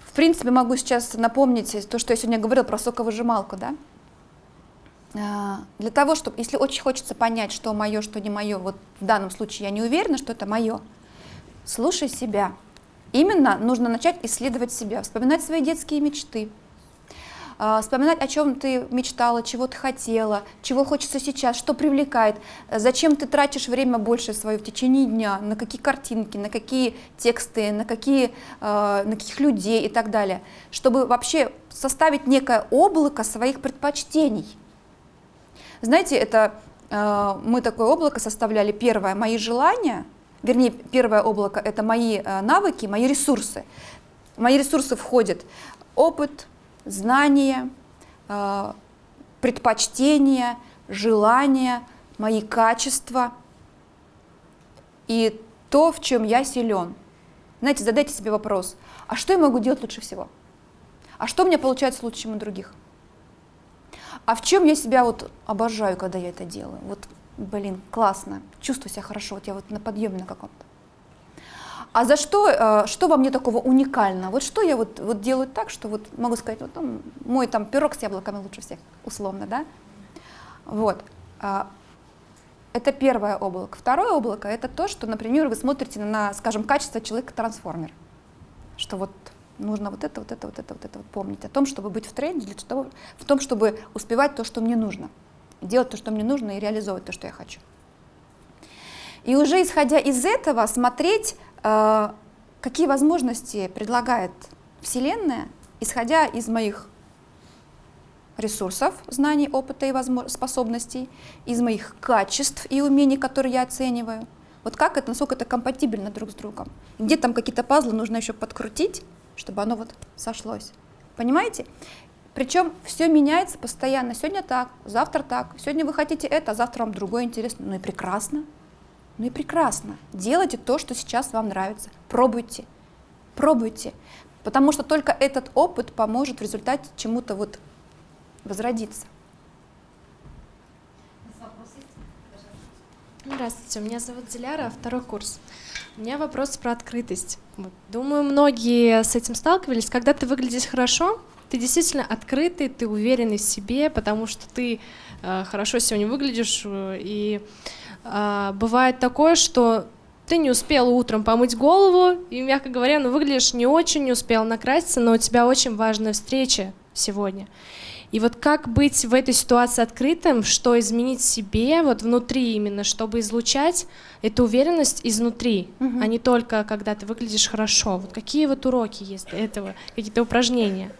В принципе, могу сейчас напомнить то, что я сегодня говорила про соковыжималку, да? А, Для того, чтобы, если очень хочется понять, что мое, что не мое, вот в данном случае я не уверена, что это мое, слушай себя. Именно нужно начать исследовать себя, вспоминать свои детские мечты, а, вспоминать, о чем ты мечтала, чего ты хотела, чего хочется сейчас, что привлекает, зачем ты тратишь время больше свое в течение дня, на какие картинки, на какие тексты, на, какие, э, на каких людей и так далее, чтобы вообще составить некое облако своих предпочтений. Знаете, это э, мы такое облако составляли. Первое, мои желания, вернее, первое облако – это мои э, навыки, мои ресурсы. В мои ресурсы входят опыт, знания, э, предпочтения, желания, мои качества и то, в чем я силен. Знаете, задайте себе вопрос, а что я могу делать лучше всего? А что у меня получается лучше, чем у других? А в чем я себя вот обожаю, когда я это делаю? Вот, блин, классно, чувствую себя хорошо, вот я вот на подъеме на каком-то. А за что, э, что во мне такого уникального? Вот что я вот, вот делаю так, что вот могу сказать, вот ну, мой там пирог с яблоками лучше всех, условно, да? Вот. А, Это первое облако. Второе облако – это то, что, например, вы смотрите на, скажем, качество человека-трансформер. Что вот нужно вот это, вот это, вот это, вот это вот помнить. О том, чтобы быть в тренде, для того, в том, чтобы успевать то, что мне нужно. Делать то, что мне нужно, и реализовывать то, что я хочу. И уже исходя из этого смотреть, э, какие возможности предлагает Вселенная, исходя из моих ресурсов, знаний, опыта и способностей, из моих качеств и умений, которые я оцениваю. Вот как это, насколько это компатибельно друг с другом. Где там какие-то пазлы нужно еще подкрутить, чтобы оно вот сошлось. Понимаете? Причем все меняется постоянно. Сегодня так, завтра так. Сегодня вы хотите это, а завтра вам другое интересно. Ну и прекрасно. Ну и прекрасно. Делайте то, что сейчас вам нравится. Пробуйте. Пробуйте. Потому что только этот опыт поможет в результате чему-то вот возродиться. Здравствуйте, меня зовут Диляра, второй курс. У меня вопрос про открытость. Думаю, многие с этим сталкивались. Когда ты выглядишь хорошо, ты действительно открытый, ты уверенный в себе, потому что ты э, хорошо сегодня выглядишь. э, И э, бывает такое, что ты не успел утром помыть голову, и, мягко говоря, ну, выглядишь не очень, не успел накраситься, но у тебя очень важная встреча сегодня. И вот как быть в этой ситуации открытым, что изменить себе, вот внутри именно, чтобы излучать эту уверенность изнутри, а не только когда ты выглядишь хорошо. Вот какие вот уроки есть для этого, какие-то упражнения?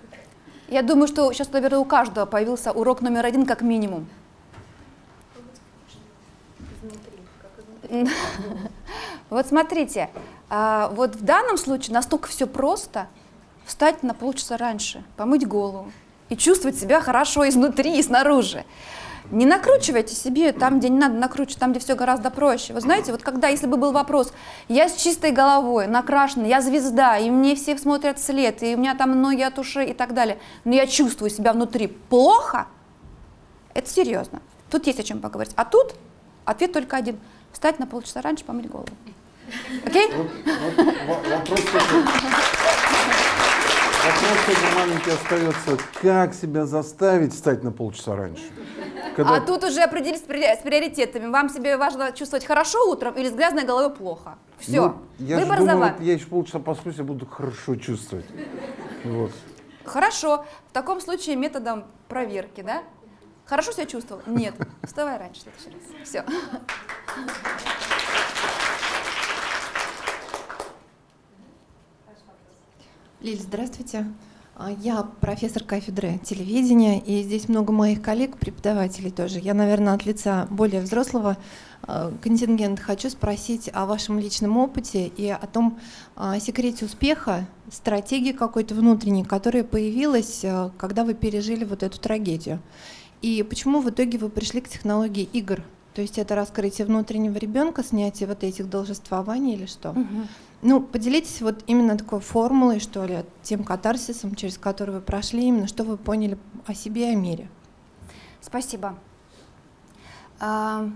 Я думаю, что сейчас, наверное, у каждого появился урок номер один как минимум. Вот смотрите, а, вот в данном случае настолько все просто встать на полчаса раньше, помыть голову и чувствовать себя хорошо изнутри и снаружи. Не накручивайте себе там, где не надо накручивать, там, где все гораздо проще. Вы знаете, вот когда, если бы был вопрос, я с чистой головой, накрашена, я звезда, и мне все смотрят вслед, и у меня там ноги от ушей и так далее, но я чувствую себя внутри плохо, это серьезно. Тут есть о чем поговорить. А тут ответ только один. Встать на полчаса раньше, помыть голову. Окей? Вот, вот, во- вопрос маленький остается. Как себя заставить встать на полчаса раньше? Когда- А тут уже определились с при- с приоритетами. Вам себе важно чувствовать хорошо утром или с грязной головой плохо. Все. Ну, я Выбор за думаю, вами. вот я еще полчаса посплюсь, я буду хорошо чувствовать. Вот. Хорошо. В таком случае методом проверки, да? Хорошо себя чувствовал? Нет. Вставай раньше в следующий раз. Все. Лиль, здравствуйте. А, Я профессор кафедры телевидения, и здесь много моих коллег, преподавателей тоже. Я, наверное, от лица более взрослого э, контингента хочу спросить о вашем личном опыте и о том а, секрете успеха, стратегии какой-то внутренней, которая появилась, когда вы пережили вот эту трагедию. И почему в итоге вы пришли к технологии игр? То есть это раскрытие внутреннего ребенка, снятие вот этих должествований или что? Ну, поделитесь вот именно такой формулой, что ли, тем катарсисом, через который вы прошли, именно что вы поняли о себе и о мире. Спасибо. А,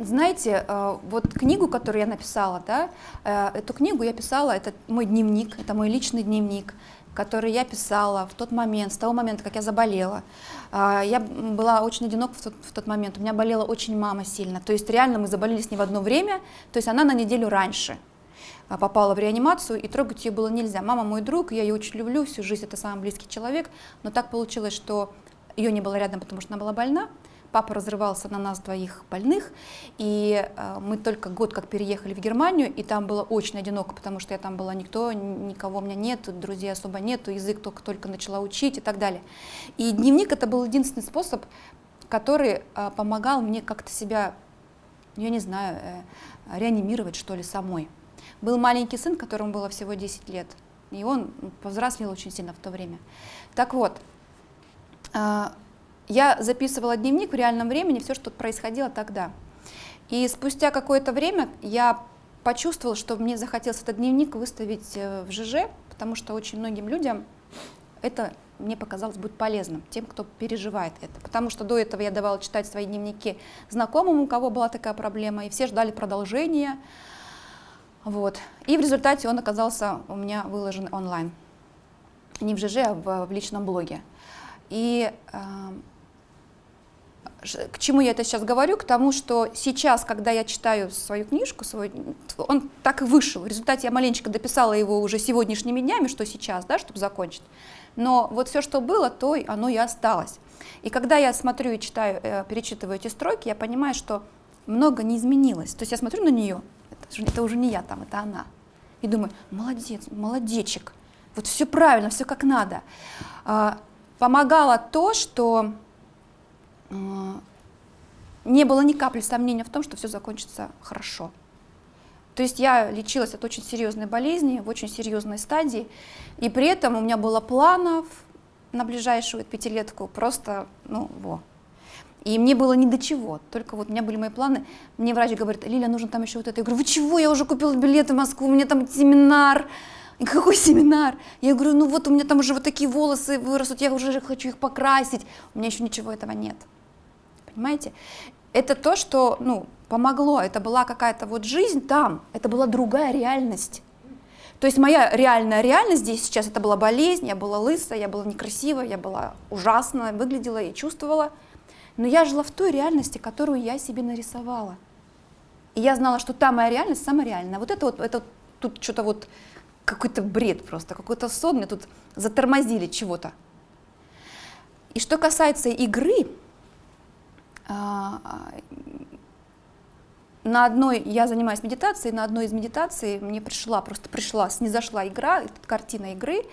Знаете, э, вот книгу, которую я написала, да, э, эту книгу я писала, это мой дневник, это мой личный дневник, который я писала в тот момент, с того момента, как я заболела. А, Я была очень одинока в тот, в тот момент, у меня болела очень мама сильно, то есть реально мы заболели с ней в одно время, то есть она на неделю раньше а, попала в реанимацию, и трогать ее было нельзя. Мама мой друг, я ее очень люблю, всю жизнь это самый близкий человек, но так получилось, что ее не было рядом, потому что она была больна. Папа разрывался на нас двоих больных, и э, мы только год как переехали в Германию, и там было очень одиноко, потому что я там была никто, никого у меня нет, друзей особо нету, язык только-только начала учить и так далее. И дневник это был единственный способ, который э, помогал мне как-то себя, я не знаю, э, реанимировать что ли самой. Был маленький сын, которому было всего 10 лет, и он повзрослел очень сильно в то время. Так вот, я записывала дневник в реальном времени, все, что происходило тогда. И спустя какое-то время я почувствовала, что мне захотелось этот дневник выставить э, в ЖЖ, потому что очень многим людям это, мне показалось, будет полезным, тем, кто переживает это. Потому что до этого я давала читать свои дневники знакомым, у кого была такая проблема, и все ждали продолжения. Вот. И в результате он оказался у меня выложен онлайн. Не в ЖЖ, а в, в личном блоге. И э, к чему я это сейчас говорю? К тому, что сейчас, когда я читаю свою книжку, свой, он так и вышел. В результате я маленечко дописала его уже сегодняшними днями, что сейчас, да, чтобы закончить. Но вот все, что было, то оно и осталось. И когда я смотрю и читаю, э, перечитываю эти строки, я понимаю, что много не изменилось. То есть я смотрю на нее, это, это уже не я там, это она. И думаю, молодец, молодечек, вот все правильно, все как надо. А, Помогало то, что не было ни капли сомнения в том, что все закончится хорошо. То есть я лечилась от очень серьезной болезни, в очень серьезной стадии, и при этом у меня было планов на ближайшую пятилетку просто, ну, во. И мне было ни до чего, только вот у меня были мои планы. Мне врач говорит, Лиля, нужно там еще вот это. Я говорю, вы чего, я уже купила билеты в Москву, у меня там семинар. Какой семинар? Я говорю, ну вот у меня там уже вот такие волосы вырастут, я уже хочу их покрасить. У меня еще ничего этого нет. Понимаете? Это то, что ну, помогло, это была какая-то вот жизнь там, это была другая реальность. То есть моя реальная реальность здесь сейчас, это была болезнь, я была лысая, я была некрасивая, я была ужасно, выглядела и чувствовала. Но я жила в той реальности, которую я себе нарисовала. И я знала, что та моя реальность самая реальная. Вот это вот, это тут что-то вот, какой-то бред просто, какой-то сон, мне тут затормозили чего-то. И что касается игры, на одной, я занимаюсь медитацией, на одной из медитаций мне пришла, просто пришла, снизошла игра, картина игры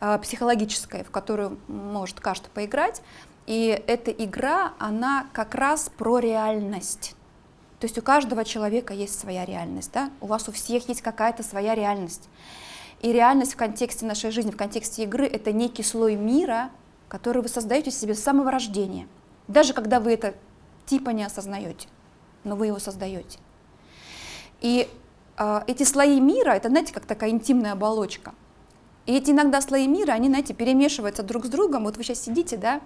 а, психологическая, в которую может каждый поиграть. И эта игра, она как раз про реальность. То есть у каждого человека есть своя реальность, да? у вас у всех есть какая-то своя реальность. И реальность в контексте нашей жизни, в контексте игры, это некий слой мира, который вы создаете себе с самого рождения, даже когда вы это типа не осознаете, но вы его создаете. И э, эти слои мира, это, знаете, как такая интимная оболочка. И эти иногда слои мира, они, знаете, перемешиваются друг с другом. Вот вы сейчас сидите, да,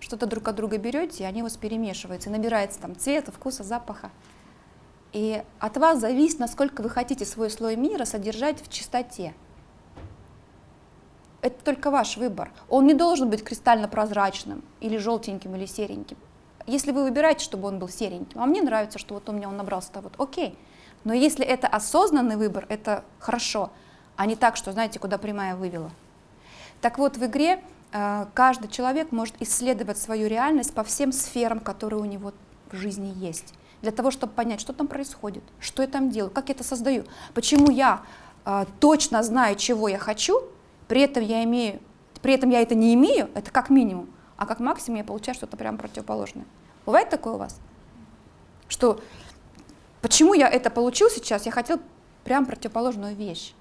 что-то друг от друга берете, и они у вас перемешиваются, и набирается там цвета, вкуса, запаха. И от вас зависит, насколько вы хотите свой слой мира содержать в чистоте. Это только ваш выбор. Он не должен быть кристально прозрачным, или желтеньким, или сереньким. Если вы выбираете, чтобы он был сереньким, а мне нравится, что вот у меня он набрался, вот окей. Но если это осознанный выбор, это хорошо, а не так, что, знаете, куда прямая вывела. Так вот, в игре э, каждый человек может исследовать свою реальность по всем сферам, которые у него в жизни есть, для того, чтобы понять, что там происходит, что я там делаю, как я это создаю, почему я э, точно знаю, чего я хочу, при этом я имею, при этом я это не имею, это как минимум, а как максимум я получаю что-то прямо противоположное. Бывает такое у вас? Что почему я это получил сейчас, я хотел прям противоположную вещь.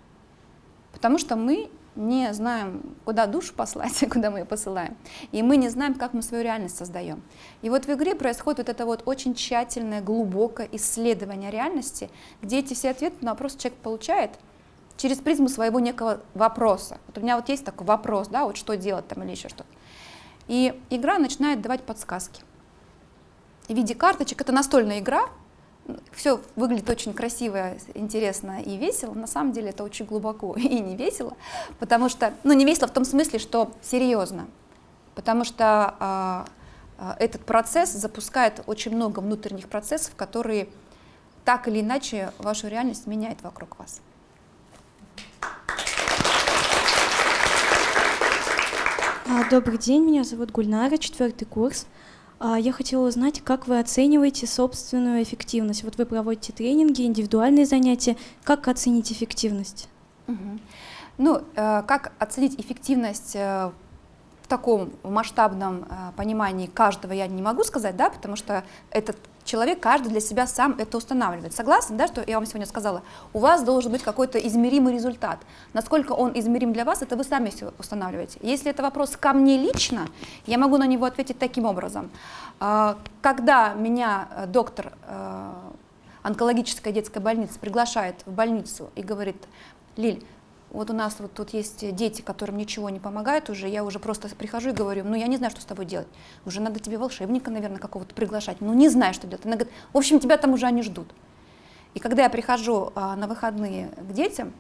Потому что мы не знаем, куда душу послать, куда мы ее посылаем. И мы не знаем, как мы свою реальность создаем. И вот в игре происходит вот это вот очень тщательное, глубокое исследование реальности, где эти все ответы на вопрос человек получает через призму своего некого вопроса. Вот у меня вот есть такой вопрос, да, вот что делать там или еще что-то. И игра начинает давать подсказки. В виде карточек, это настольная игра, все выглядит очень красиво, интересно и весело. На самом деле это очень глубоко и не весело, потому что, ну не весело в том смысле, что серьезно, потому что э, этот процесс запускает очень много внутренних процессов, которые так или иначе вашу реальность меняют вокруг вас. Добрый день, меня зовут Гульнара, четвертый курс. А, я хотела узнать, как вы оцениваете собственную эффективность. Вот вы проводите тренинги, индивидуальные занятия. Как оценить эффективность? Угу. Ну, э, как оценить эффективность э, в таком масштабном э, понимании каждого я не могу сказать, да, потому что этот человек, каждый для себя сам это устанавливает. Согласны, да, что я вам сегодня сказала? У вас должен быть какой-то измеримый результат. Насколько он измерим для вас, это вы сами все устанавливаете. Если это вопрос ко мне лично, я могу на него ответить таким образом. А, когда меня э, доктор э, онкологической детской больницы приглашает в больницу и говорит, Лиль, вот у нас вот тут есть дети, которым ничего не помогает уже, я уже просто прихожу и говорю, ну я не знаю, что с тобой делать. Уже надо тебе волшебника, наверное, какого-то приглашать. Ну не знаю, что делать. Она говорит, в общем, тебя там уже они ждут. И когда я прихожу а, на выходные к детям,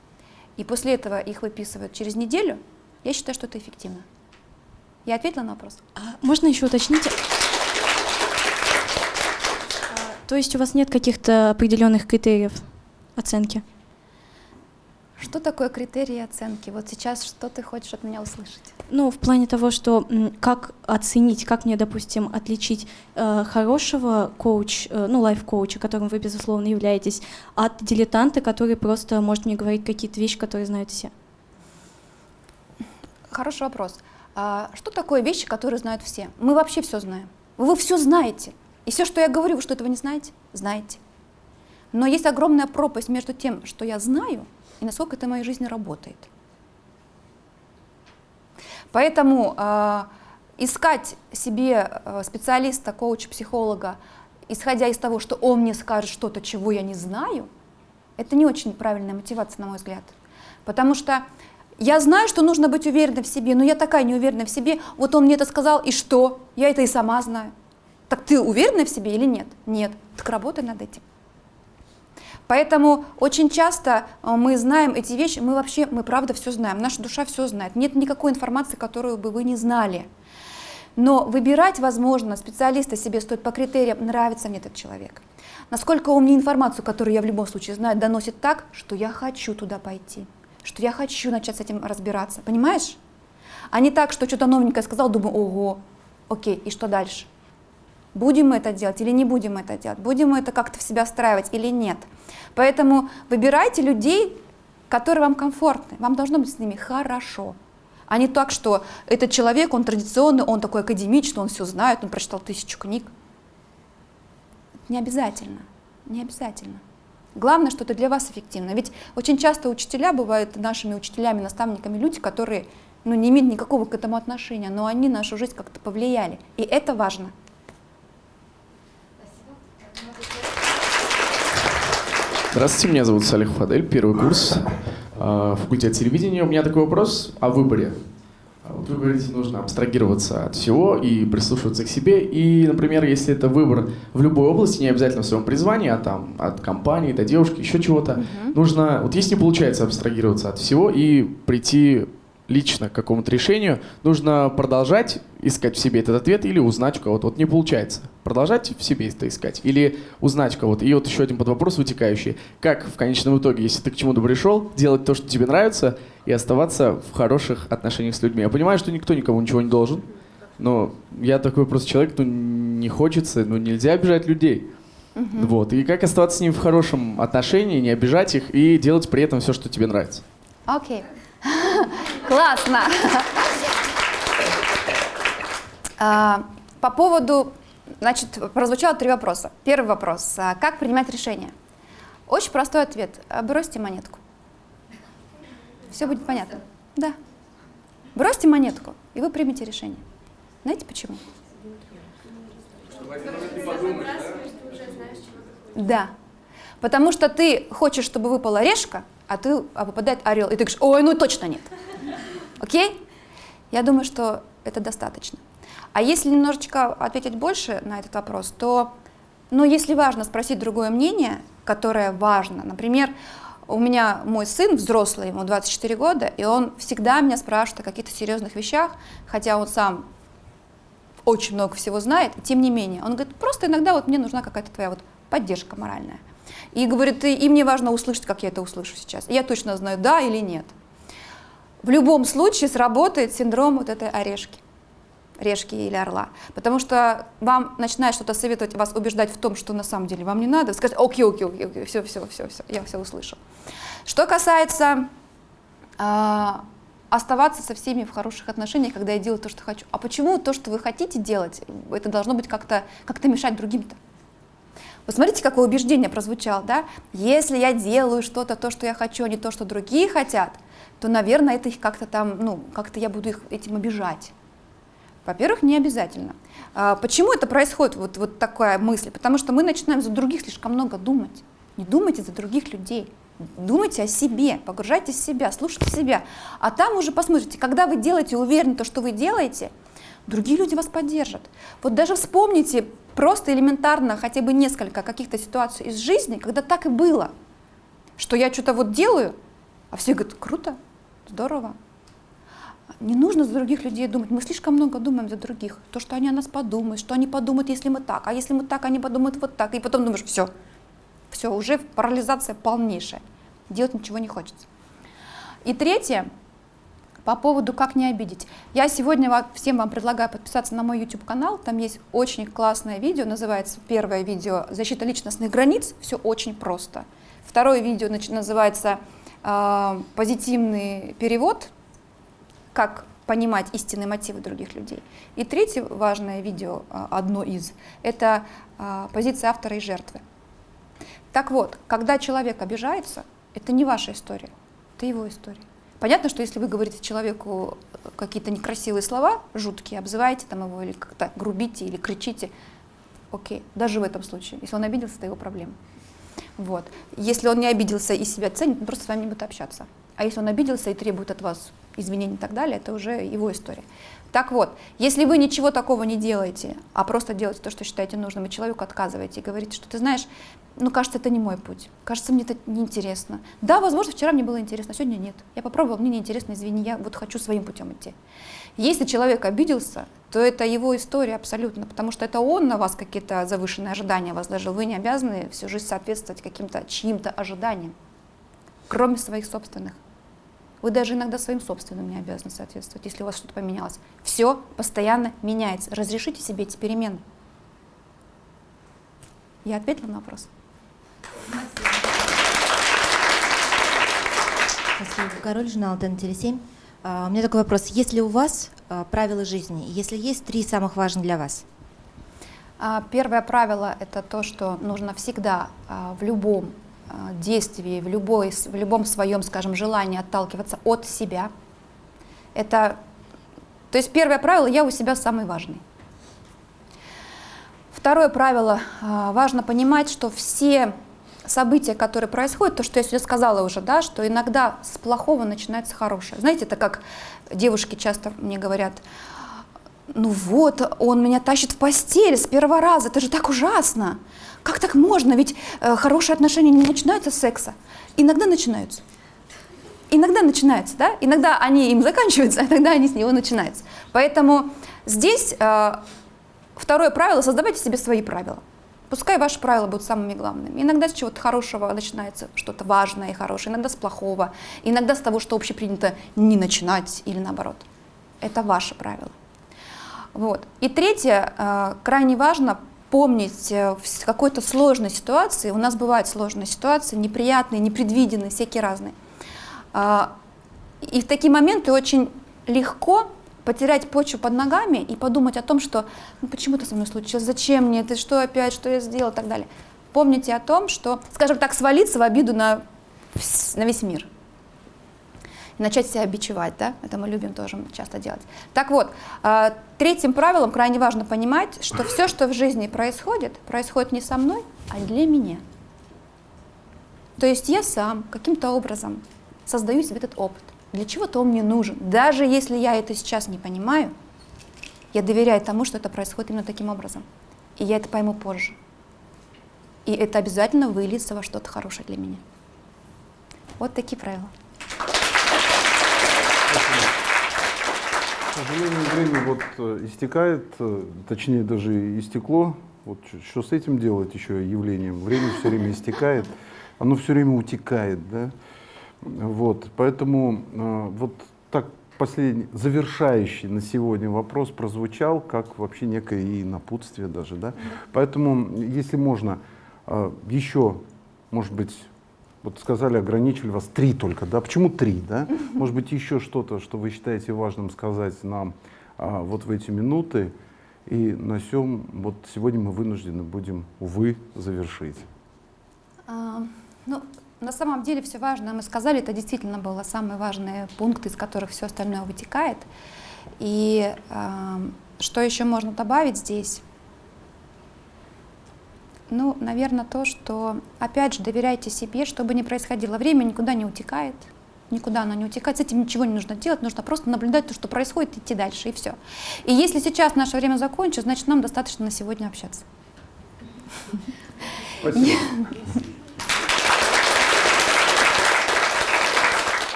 и после этого их выписывают через неделю, я считаю, что это эффективно. Я ответила на вопрос? А, можно еще уточнить? А, то есть у вас нет каких-то определенных критериев оценки? Что такое критерии оценки? Вот сейчас что ты хочешь от меня услышать? Ну, в плане того, что как оценить, как мне, допустим, отличить э, хорошего коуч, э, ну, лайф-коуча, которым вы, безусловно, являетесь, от дилетанта, который просто может мне говорить какие-то вещи, которые знают все? Хороший вопрос. А что такое вещи, которые знают все? Мы вообще все знаем. Вы все знаете. И все, что я говорю, вы что, этого не знаете? Знаете. Но есть огромная пропасть между тем, что я знаю, и насколько это в моей жизни работает. Поэтому э, искать себе э, специалиста, коуча, психолога, исходя из того, что он мне скажет что-то, чего я не знаю, это не очень правильная мотивация, на мой взгляд. Потому что я знаю, что нужно быть уверенной в себе, но я такая неуверенная в себе, вот он мне это сказал, и что? Я это и сама знаю. Так ты уверена в себе или нет? Нет. Так работай над этим. Поэтому очень часто э, мы знаем эти вещи, мы вообще, мы правда все знаем, наша душа все знает. Нет никакой информации, которую бы вы не знали. Но выбирать, возможно, специалиста себе стоит по критериям, нравится мне этот человек. Насколько он мне информацию, которую я в любом случае знаю, доносит так, что я хочу туда пойти, что я хочу начать с этим разбираться, понимаешь? А не так, что что-то новенькое сказал, думаю, ого, окей, и что дальше? Будем мы это делать или не будем это делать? Будем мы это как-то в себя встраивать или нет? Поэтому выбирайте людей, которые вам комфортны. Вам должно быть с ними хорошо. А не так, что этот человек, он традиционный, он такой академичный, он все знает, он прочитал тысячу книг. Не обязательно. Не обязательно. Главное, что это для вас эффективно. Ведь очень часто учителя бывают нашими учителями, наставниками люди, которые ну, не имеют никакого к этому отношения, но они нашу жизнь как-то повлияли. И это важно. Здравствуйте, меня зовут Салих Фадель, первый курс, э, факультет телевидения. У меня такой вопрос о выборе. А вот вы говорите, нужно абстрагироваться от всего и прислушиваться к себе. И, например, если это выбор в любой области, не обязательно в своем призвании, а там от компании до девушки, еще чего-то, Мгм. нужно, вот если не получается абстрагироваться от всего и прийти лично к какому-то решению, нужно продолжать искать в себе этот ответ или узнать у кого-то. Вот не получается. Продолжать в себе это искать или узнать у кого-то. И вот еще один подвопрос вытекающий. Как в конечном итоге, если ты к чему-то пришел, делать то, что тебе нравится, и оставаться в хороших отношениях с людьми? Я понимаю, что никто никому ничего не должен, но я такой просто человек, ну не хочется, ну нельзя обижать людей. Вот. И как оставаться с ними в хорошем отношении, не обижать их и делать при этом все, что тебе нравится. Окей. Классно. А, По поводу, значит, прозвучало три вопроса. Первый вопрос. а, Как принимать решение? Очень простой ответ. А, Бросьте монетку. Все будет понятно. Да. Бросьте монетку, и вы примете решение. Знаете почему? Да. Потому что ты хочешь, чтобы выпала решка, а ты а выпадает орел, и ты говоришь, ой, ну точно нет. Окей? Я думаю, что это достаточно. А если немножечко ответить больше на этот вопрос, то, ну, если важно спросить другое мнение, которое важно, например, у меня мой сын взрослый, ему 24 года, и он всегда меня спрашивает о каких-то серьезных вещах, хотя он сам очень много всего знает, тем не менее. Он говорит, просто иногда вот мне нужна какая-то твоя вот поддержка моральная. И говорит, и, мне важно услышать, как я это услышу сейчас. Я точно знаю, да или нет. В любом случае сработает синдром вот этой орешки, решки или орла. Потому что вам начинает что-то советовать, вас убеждать в том, что на самом деле вам не надо. Скажете, окей, окей, окей, окей, все, все, все, все, я все услышал. Что касается а, оставаться со всеми в хороших отношениях, когда я делаю то, что хочу. А почему то, что вы хотите делать, это должно быть как-то как мешать другим-то? Посмотрите, какое убеждение прозвучало, да? Если я делаю что-то, то, что я хочу, а не то, что другие хотят, то, наверное, это их как-то там, ну, как-то я буду их этим обижать. Во-первых, не обязательно. А почему это происходит, вот, вот такая мысль? Потому что мы начинаем за других слишком много думать. Не думайте за других людей. Думайте о себе, погружайтесь в себя, слушайте себя. А там уже посмотрите, когда вы делаете уверенно то, что вы делаете, другие люди вас поддержат. Вот даже вспомните просто элементарно хотя бы несколько каких-то ситуаций из жизни, когда так и было, что я что-то вот делаю, а все говорят, круто, здорово. Не нужно за других людей думать. Мы слишком много думаем за других. То, что они о нас подумают, что они подумают, если мы так, а если мы так, они подумают вот так. И потом думаешь, все, все, уже парализация полнейшая. Делать ничего не хочется. И третье, по поводу как не обидеть. Я сегодня всем вам предлагаю подписаться на мой YouTube-канал. Там есть очень классное видео, называется первое видео «Защита личностных границ». Все очень просто. Второе видео называется э, «Позитивный перевод», как понимать истинные мотивы других людей. И третье важное видео, одно из, это э, позиция автора и жертвы. Так вот, когда человек обижается, это не ваша история, это его история. Понятно, что если вы говорите человеку какие-то некрасивые слова, жуткие, обзываете там его или как-то грубите или кричите, окей, даже в этом случае. Если он обиделся, это его проблема. Вот. Если он не обиделся и себя ценит, он просто с вами не будет общаться. А если он обиделся и требует от вас извинений и так далее, это уже его история. Так вот, если вы ничего такого не делаете, а просто делаете то, что считаете нужным, и человеку отказываете и говорите, что ты знаешь, ну, кажется, это не мой путь, кажется, мне это неинтересно. Да, возможно, вчера мне было интересно, а сегодня нет. Я попробовала, мне неинтересно, извини, я вот хочу своим путем идти. Если человек обиделся, то это его история абсолютно, потому что это он на вас какие-то завышенные ожидания возложил. Вы не обязаны всю жизнь соответствовать каким-то чьим-то ожиданиям, кроме своих собственных. Вы даже иногда своим собственным не обязаны соответствовать, если у вас что-то поменялось. Все постоянно меняется. Разрешите себе эти перемены. Я ответила на вопрос. Спасибо. Король, журнал ТН-7. Uh, у меня такой вопрос. Есть ли у вас uh, правила жизни? Если есть, три самых важных для вас? Uh, первое правило – это то, что нужно всегда в любом действии, в, любой, в любом своем, скажем, желании отталкиваться от себя. Это, то есть первое правило, я у себя самый важный. Второе правило, а, важно понимать, что все события, которые происходят, то, что я сегодня сказала уже, да, что иногда с плохого начинается хорошее. Знаете, это как девушки часто мне говорят, ну вот, он меня тащит в постель с первого раза, это же так ужасно. Как так можно? Ведь э, хорошие отношения не начинаются с секса. Иногда начинаются. Иногда начинаются, да? Иногда они им заканчиваются, а иногда они с него начинаются. Поэтому здесь э, второе правило – создавайте себе свои правила. Пускай ваши правила будут самыми главными. Иногда с чего-то хорошего начинается что-то важное и хорошее, иногда с плохого, иногда с того, что общепринято не начинать или наоборот. Это ваше правило. Вот. И третье, э, крайне важно помнить э, в какой-то сложной ситуации, у нас бывают сложные ситуации, неприятные, непредвиденные, всякие разные. А, и в такие моменты очень легко потерять почву под ногами и подумать о том, что ну, почему это со мной случилось, зачем мне это, что опять, что я сделал и так далее. Помните о том, что, скажем так, свалиться в обиду на, на весь мир. И начать себя бичевать, да, это мы любим тоже часто делать. Так вот, а, третьим правилом крайне важно понимать, что все, что в жизни происходит, происходит не со мной, а для меня. То есть я сам каким-то образом создаю себе этот опыт. Для чего-то он мне нужен. Даже если я это сейчас не понимаю, я доверяю тому, что это происходит именно таким образом. И я это пойму позже. И это обязательно выльется во что-то хорошее для меня. Вот такие правила. К сожалению, время вот э, истекает, э, точнее даже истекло. Вот что с этим делать еще явлением? Время все время истекает, оно все время утекает, да? Вот, поэтому э, вот так последний, завершающий на сегодня вопрос прозвучал, как вообще некое и напутствие даже, да? Поэтому, если можно, э, еще, может быть, вот сказали, ограничили вас три только, да? Почему три, да? Может быть, еще что-то, что вы считаете важным сказать нам а, вот в эти минуты, и на всем вот сегодня мы вынуждены будем, увы, завершить. А, ну, на самом деле все важно, мы сказали, это действительно был самый важный пункт, из которых все остальное вытекает. И э, что еще можно добавить здесь? Ну, наверное, то, что, опять же, доверяйте себе, что бы ни происходило. Время никуда не утекает, никуда оно не утекает, с этим ничего не нужно делать, нужно просто наблюдать то, что происходит, идти дальше, и все. И если сейчас наше время закончится, значит, нам достаточно на сегодня общаться. Спасибо.